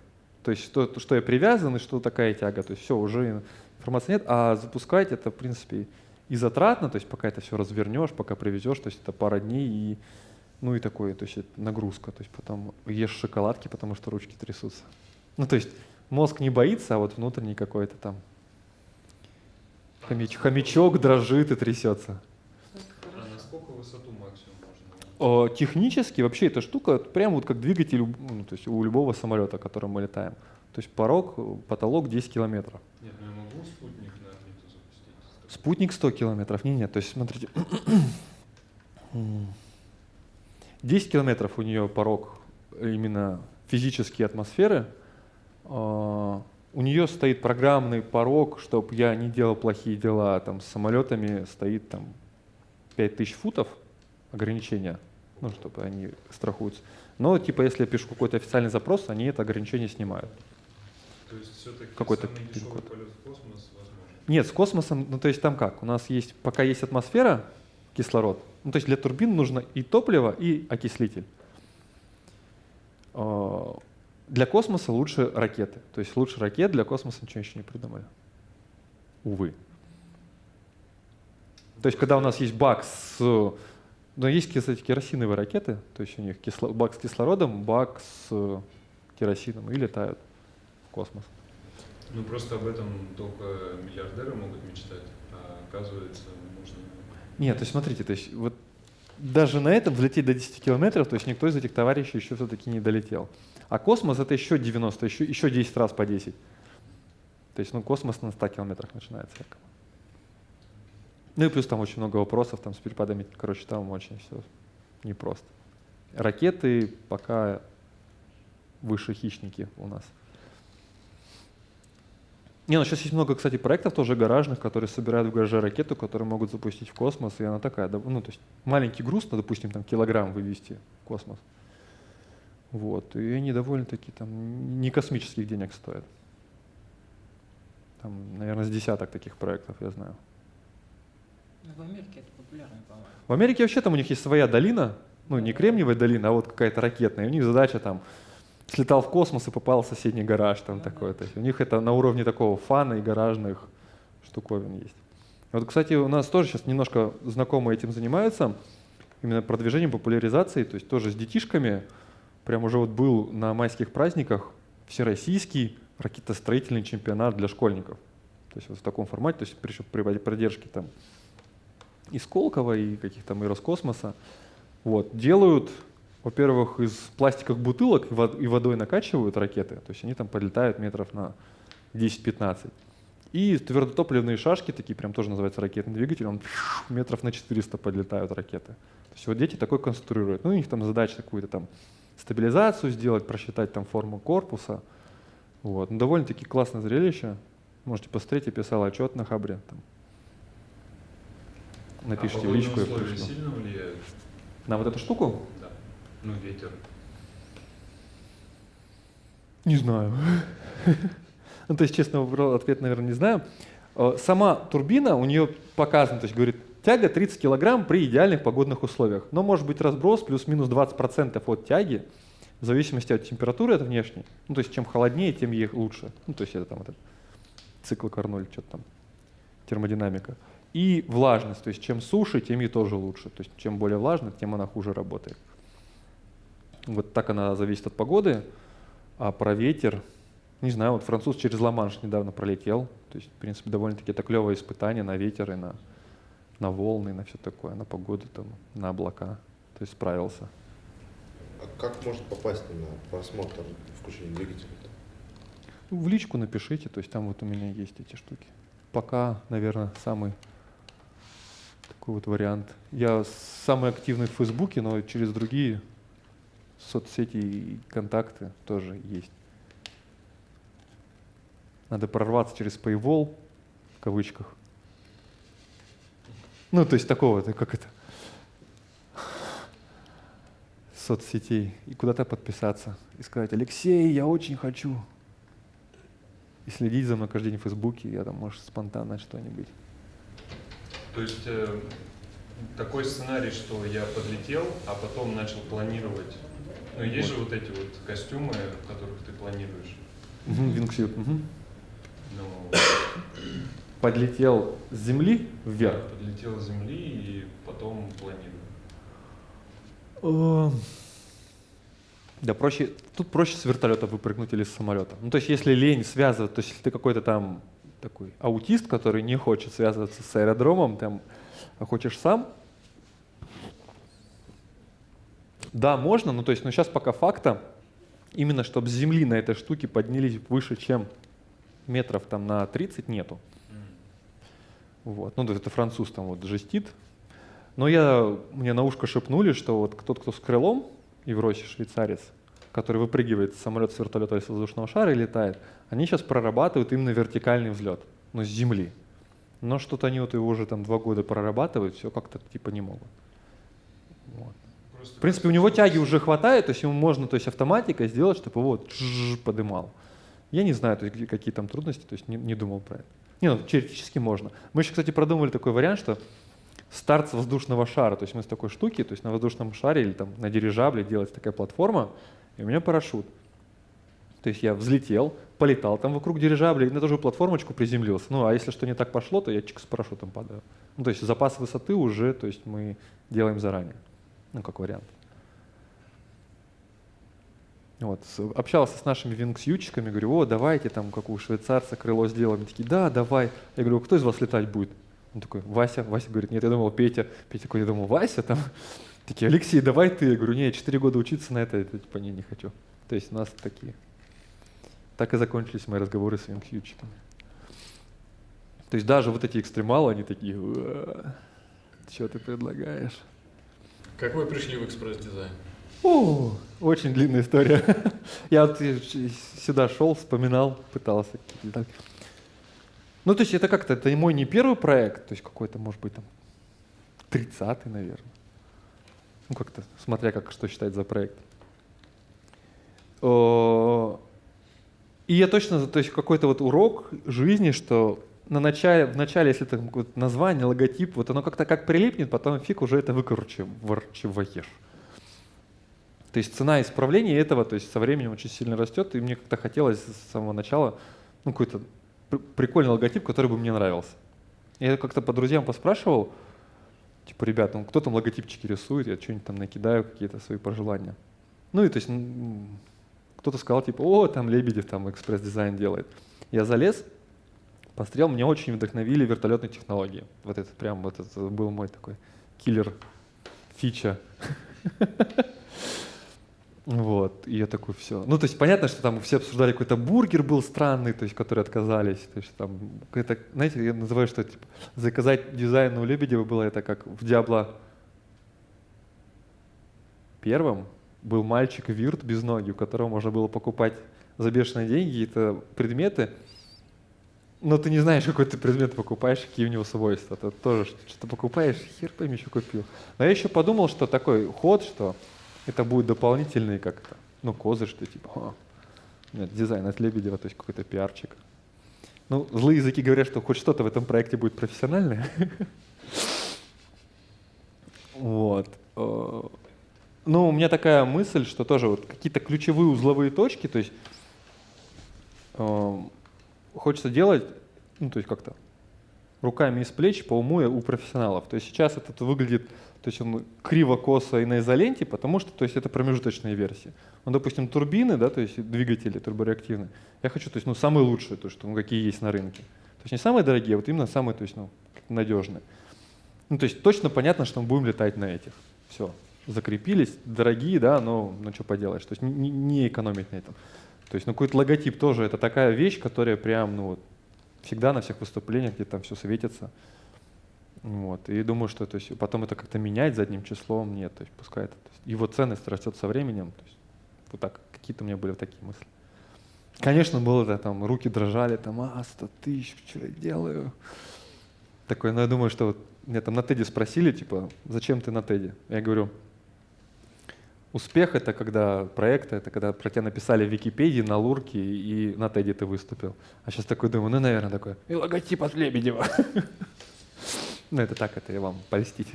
То есть что, что я привязан и что такая тяга. То есть все, уже информации нет. А запускать это, в принципе, и затратно, то есть пока это все развернешь, пока привезешь, то есть это пара дней и ну и такое, то есть это нагрузка, то есть потом ешь шоколадки, потому что ручки трясутся. Ну то есть мозг не боится, а вот внутренний какой-то там хомяч, хомячок дрожит и трясется. А насколько высоту максимум можно? О, технически вообще эта штука прям вот как двигатель ну, то есть у любого самолета, которым мы летаем. То есть порог, потолок 10 километров. Нет, ну я могу спутник на орбиту запустить. Спутник 100 километров. Не, нет, то есть смотрите. 10 километров у нее порог именно физические атмосферы. А, у нее стоит программный порог, чтобы я не делал плохие дела. Там с самолетами стоит там 5000 футов ограничения, ну, чтобы они страхуются. Но типа если я пишу какой-то официальный запрос, они это ограничение снимают. То есть все-таки Какой-то пин-код. полет в космос возможен? Нет, с космосом, ну то есть там как? У нас есть, пока есть атмосфера, кислород, ну то есть для турбин нужно и топливо, и окислитель. А, Для космоса лучше ракеты. То есть лучше ракет для космоса ничего еще не придумали. Увы. То есть когда у нас есть бак с... Ну, есть, кстати, керосиновые ракеты, то есть у них кисло- бак с кислородом, бак с керосином и летают в космос. Ну просто об этом только миллиардеры могут мечтать, а оказывается можно... Нет, то есть смотрите, то есть вот даже на этом взлететь до 10 километров, то есть никто из этих товарищей еще все-таки не долетел. А космос это еще 90, еще, еще 10 раз по 10. То есть ну, космос на 100 километрах начинается. якобы. Ну и плюс там очень много вопросов, там с перепадами, короче, там очень все непросто. Ракеты пока выше хищники у нас. Не, ну сейчас есть много, кстати, проектов тоже гаражных, которые собирают в гараже ракету, которую могут запустить в космос, и она такая, ну то есть маленький груз, ну, допустим, там килограмм вывести в космос. Вот, и они довольно-таки там не космических денег стоят. Там, наверное, с десяток таких проектов я знаю. В Америке это популярно, по-моему. В Америке вообще там у них есть своя долина, ну не кремниевая долина, а вот какая-то ракетная. И у них задача там слетал в космос и попал в соседний гараж там такое. То есть у них это на уровне такого фана и гаражных штуковин есть. Вот, кстати, у нас тоже сейчас немножко знакомые этим занимаются. именно продвижением, популяризацией, то есть тоже с детишками. Прям уже вот был на майских праздниках всероссийский ракетостроительный чемпионат для школьников. То есть вот в таком формате, то есть при, при поддержке там и Сколково, и каких-то и Роскосмоса. Вот, делают, во-первых, из пластиковых бутылок и водой накачивают ракеты, то есть они там подлетают метров на 10-15. И твердотопливные шашки, такие прям тоже называются ракетный двигатель, он метров на 400 подлетают ракеты. То есть вот дети такой конструируют. Ну, у них там задача какую-то там стабилизацию сделать, просчитать там форму корпуса. Вот. Ну, довольно-таки классное зрелище. Можете посмотреть, я писал отчет на Хабре. Там. Напишите а в личку. условия сильно влияют? На вот эту штуку? Да. Ну, ветер. Не знаю. Ну, то есть, честно, ответ, наверное, не знаю. Э, сама турбина, у нее показано, то есть говорит, тяга 30 килограмм при идеальных погодных условиях. Но может быть разброс плюс-минус 20% от тяги, в зависимости от температуры это внешней. Ну, то есть, чем холоднее, тем ей лучше. Ну, то есть, это там этот цикл Карноль, что-то там, термодинамика. И влажность, то есть, чем суше, тем ей тоже лучше. То есть, чем более влажно, тем она хуже работает. Вот так она зависит от погоды. А про ветер, не знаю, вот француз через Ла-Манш недавно пролетел. То есть, в принципе, довольно-таки это клевое испытание на ветер и на, на волны, на все такое, на погоду, там, на облака. То есть справился. А как можно попасть на просмотр включения двигателя? Ну, в личку напишите, то есть там вот у меня есть эти штуки. Пока, наверное, самый такой вот вариант. Я самый активный в Фейсбуке, но через другие соцсети и контакты тоже есть. Надо прорваться через Paywall, в кавычках. Ну, то есть такого, как это, соцсетей. И куда-то подписаться. И сказать, Алексей, я очень хочу. И следить за мной каждый день в Фейсбуке, я там, может, спонтанно что-нибудь. То есть э, такой сценарий, что я подлетел, а потом начал планировать. Ну, есть вот. же вот эти вот костюмы, в которых ты планируешь. Угу, вингсют. Угу. Подлетел с земли вверх? Да, подлетел с земли и потом планирую. Да, проще, тут проще с вертолета выпрыгнуть или с самолета. Ну, то есть, если лень связывать, то есть, если ты какой-то там такой аутист, который не хочет связываться с аэродромом, там, а хочешь сам, да, можно, но то есть, но сейчас пока факта, именно чтобы с земли на этой штуке поднялись выше, чем метров там на 30 нету. Вот. Ну, это француз там вот жестит. Но я, мне на ушко шепнули, что вот тот, кто с крылом, Евросий швейцарец, который выпрыгивает с самолета с вертолета или с воздушного шара и летает, они сейчас прорабатывают именно вертикальный взлет, но с земли. Но что-то они вот его уже там два года прорабатывают, все как-то типа не могут. Вот. В принципе, у него тяги уже хватает, то есть ему можно то есть, автоматикой сделать, чтобы его вот подымал. Я не знаю, то есть, какие там трудности, то есть не, не думал про это. Не, ну, теоретически можно. Мы еще, кстати, продумали такой вариант, что старт с воздушного шара, то есть мы с такой штуки, то есть на воздушном шаре или там на дирижабле делается такая платформа, и у меня парашют. То есть я взлетел, полетал там вокруг дирижабля, на ту же платформочку приземлился. Ну, а если что не так пошло, то я чик с парашютом падаю. Ну, то есть запас высоты уже, то есть мы делаем заранее. Ну, как вариант. Вот, общался с нашими вингсьючиками, говорю, о, давайте там, как у швейцарца, крыло сделаем. Они такие, да, давай. Я говорю, кто из вас летать будет? Он такой, Вася. Вася говорит, нет, я думал, Петя. Петя такой, я думал, Вася там. Такие, Алексей, давай ты. Я говорю, нет, четыре года учиться на это, это типа не, не хочу. То есть у нас такие. Так и закончились мои разговоры с вингсьючиками. То есть даже вот эти экстремалы, они такие, что ты предлагаешь? Как вы пришли в экспресс-дизайн? О, очень длинная история. Я вот сюда шел, вспоминал, пытался. Ну, то есть это как-то, это мой не первый проект, то есть какой-то, может быть, там, 30-й, наверное. Ну, как-то, смотря как, что считать за проект. И я точно, то есть какой-то вот урок жизни, что на начале, в начале, если это название, логотип, вот оно как-то как прилипнет, потом фиг уже это выкручиваешь. То есть цена исправления этого, то есть со временем очень сильно растет, и мне как-то хотелось с самого начала ну, какой-то прикольный логотип, который бы мне нравился. Я как-то по друзьям поспрашивал, Типа, ребят, ну кто там логотипчики рисует, я что-нибудь там накидаю, какие-то свои пожелания. Ну и то есть кто-то сказал, типа, о, там Лебедев там экспресс-дизайн делает. Я залез, посмотрел, меня очень вдохновили вертолетные технологии. Вот это прям, вот это был мой такой киллер фича. Вот, и я такой, все. Ну, то есть понятно, что там все обсуждали, какой-то бургер был странный, то есть, которые отказались. То есть там, это, знаете, я называю, что типа, заказать дизайн у Лебедева было это как в Диабло первом был мальчик Вирт без ноги, у которого можно было покупать за бешеные деньги это предметы, но ты не знаешь, какой ты предмет покупаешь, какие у него свойства. Ты тоже что-то покупаешь, хер пойми, что купил. Но я еще подумал, что такой ход, что это будет дополнительный как-то, ну, козырь, что типа, о, нет, дизайн от Лебедева, то есть какой-то пиарчик. Ну, злые языки говорят, что хоть что-то в этом проекте будет профессиональное. Вот. Э, ну, у меня такая мысль, что тоже вот какие-то ключевые узловые точки, то есть э, хочется делать, ну, то есть как-то руками из плеч по уму у профессионалов. То есть сейчас это выглядит, то есть он криво-косо и на изоленте, потому что, то есть это промежуточные версии. Ну, допустим, турбины, да, то есть двигатели турбореактивные. Я хочу, то есть, ну, самые лучшие, то, что, ну, какие есть на рынке. То есть не самые дорогие, а вот именно самые, то есть, ну, надежные. Ну, то есть точно понятно, что мы будем летать на этих. Все закрепились, дорогие, да, но ну что поделаешь, то есть не, не экономить на этом. То есть ну какой-то логотип тоже это такая вещь, которая прям, ну вот, всегда на всех выступлениях, где там все светится. Вот. И думаю, что то есть, потом это как-то менять задним числом, нет, то есть пускай это, то есть, его ценность растет со временем. То есть, вот так, какие-то у меня были такие мысли. Конечно, было это, там, руки дрожали, там, а, 100 тысяч, что я делаю? Такой, но я думаю, что вот меня там на Теди спросили, типа, зачем ты на Теди? Я говорю, Успех — это когда проекты, это когда про тебя написали в Википедии, на Лурке и на Теди ты выступил. А сейчас такой думаю, ну, наверное, такой, и логотип от Лебедева. Ну, это так, это я вам польстить.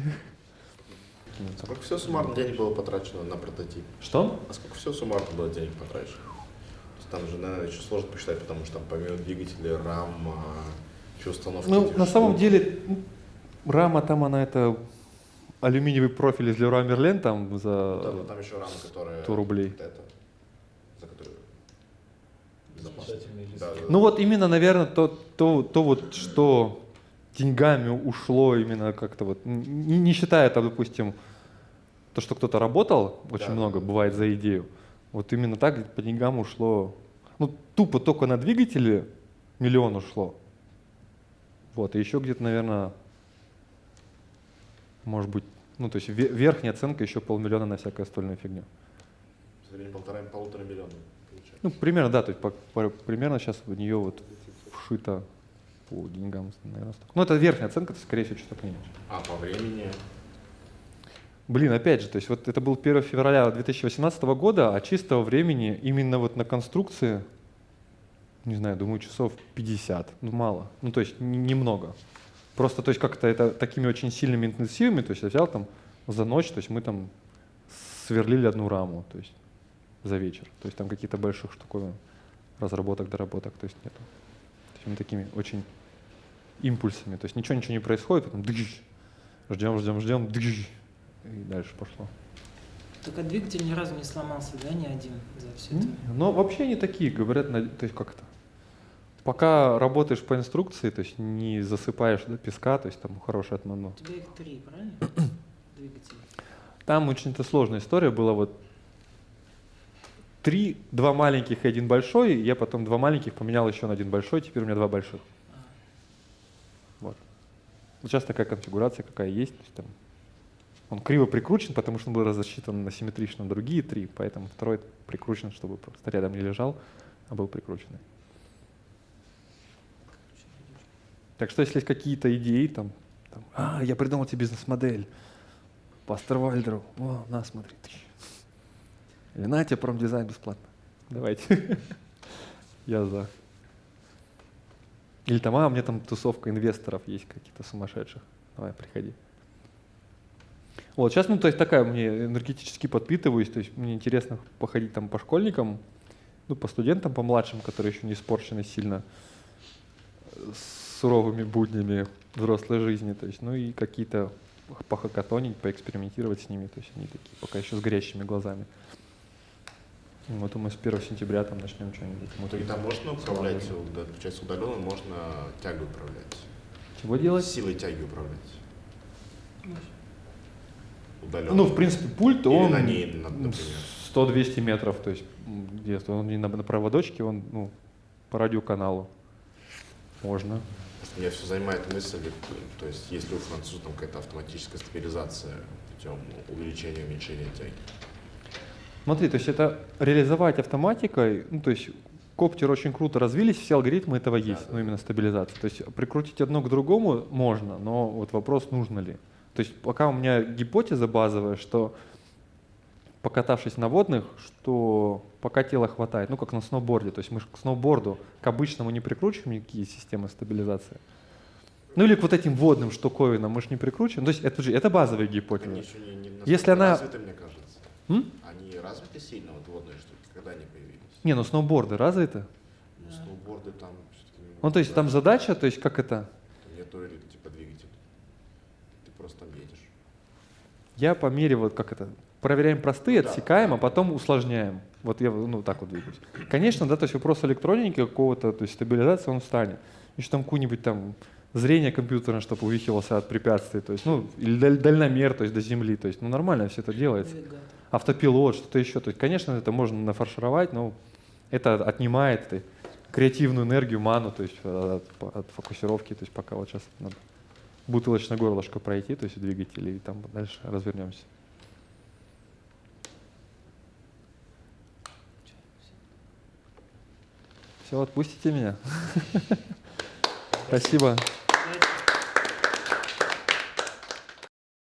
Сколько всего суммарно денег было потрачено на прототип? Что? А сколько всего суммарно было денег потрачено? Там же, наверное, еще сложно посчитать, потому что там помимо двигателя, RAM, еще установки. Ну, на самом деле, рама там, она это алюминиевый профиль из Leroy Merlin там за да, там еще рама, которая 100 рублей. Вот это, за которую Да, да, Ну вот именно, наверное, то, то, то вот, что деньгами ушло именно как-то вот, не, не считая там, допустим, то, что кто-то работал, очень Да. много бывает за идею. Вот именно так по деньгам ушло, ну тупо только на двигатели миллион ушло. Вот, и еще где-то, наверное, может быть, ну то есть ве- верхняя оценка еще полмиллиона на всякую остальную фигню. полтора, полутора миллиона получается. Ну, примерно, да, то есть по- по- примерно сейчас в нее вот вшито по деньгам, наверное, столько. Ну, это верхняя оценка, то, скорее всего, что-то меньше. А по времени? Блин, опять же, то есть вот это был 1 февраля 2018 года, а чистого времени именно вот на конструкции, не знаю, думаю, часов 50, ну мало, ну то есть немного. Просто, то есть как-то это такими очень сильными интенсивами, то есть я взял там за ночь, то есть мы там сверлили одну раму, то есть за вечер. То есть там какие-то больших штуковин, разработок, доработок, то есть нету. То есть мы такими очень импульсами, то есть ничего, ничего не происходит, потом дыщ, ждем, ждем, ждем, дыщ, и дальше пошло. Только двигатель ни разу не сломался, да, ни один за все это? Но вообще они такие, говорят, то есть как это. Пока работаешь по инструкции, то есть не засыпаешь до песка, то есть там хороший отмано. У тебя их три, правильно? Двигатели. Там очень-то сложная история была, вот три, два маленьких и один большой, я потом два маленьких поменял еще на один большой, теперь у меня два больших. Вот. Вот сейчас такая конфигурация, какая есть. То есть там он криво прикручен, потому что он был рассчитан на симметрично другие три, поэтому второй прикручен, чтобы просто рядом не лежал, а был прикрученный. Так что если есть какие-то идеи, там, там, а, я придумал тебе бизнес-модель по Астервальдеру, о, на, смотри. Или на тебе промдизайн бесплатно. Давайте. Я за. Или там, а, у меня там тусовка инвесторов есть какие-то сумасшедших. Давай, приходи. Вот, сейчас, ну, то есть такая, мне энергетически подпитываюсь, то есть мне интересно походить там по школьникам, ну, по студентам, по младшим, которые еще не испорчены сильно суровыми буднями взрослой жизни, то есть, ну и какие-то похакатонить, поэкспериментировать с ними. То есть они такие пока еще с горящими глазами. Вот мы с 1 сентября там начнем что-нибудь. Ну, мутить. тогда можно управлять, уда- получается, удаленно можно тягой управлять. Чего делать? Силой тяги управлять. Удаленно. Ну, в принципе, пульт, Или он на ней, на- например. 100-200 метров, то есть где-то он не на, на проводочке, он ну, по радиоканалу. Можно. Меня все занимает мысль, то есть есть ли у француза там какая-то автоматическая стабилизация путем увеличения, уменьшения тяги. Смотри, то есть это реализовать автоматикой, ну, то есть коптеры очень круто развились, все алгоритмы этого есть, ну, именно стабилизация. То есть прикрутить одно к другому можно, но вот вопрос, нужно ли. То есть пока у меня гипотеза базовая, что покатавшись на водных, что пока тела хватает, ну, как на сноуборде. То есть мы ж к сноуборду, к обычному не прикручиваем никакие системы стабилизации. Ну или к вот этим водным штуковинам мы же не прикручиваем. То есть это же это базовая гипотеза. Они еще не, не Если она- развиты, мне кажется. М? Они развиты сильно, вот водные штуки, когда они появились? Не, ну сноуборды развиты. Ну, сноуборды там Ну, то есть там задача, то есть как это? Там Нету типа двигателя. Ты просто там едешь. Я по мере вот как это проверяем простые, Да. отсекаем, а потом усложняем. Вот я ну так вот двигаюсь. Конечно, да, то есть вопрос электроники какого-то, то есть стабилизации он встанет. Еще там какую-нибудь там зрение компьютерное, чтобы увихивался от препятствий, то есть, ну, или даль- дальномер, то есть до земли, то есть, ну, нормально все это делается. Автопилот, что-то еще, то есть, конечно, это можно нафаршировать, но это отнимает э, креативную энергию, ману, то есть э, от, от фокусировки, то есть пока вот сейчас надо бутылочное горлышко пройти, то есть в двигателе, и там дальше развернемся. Все, отпустите меня. Спасибо.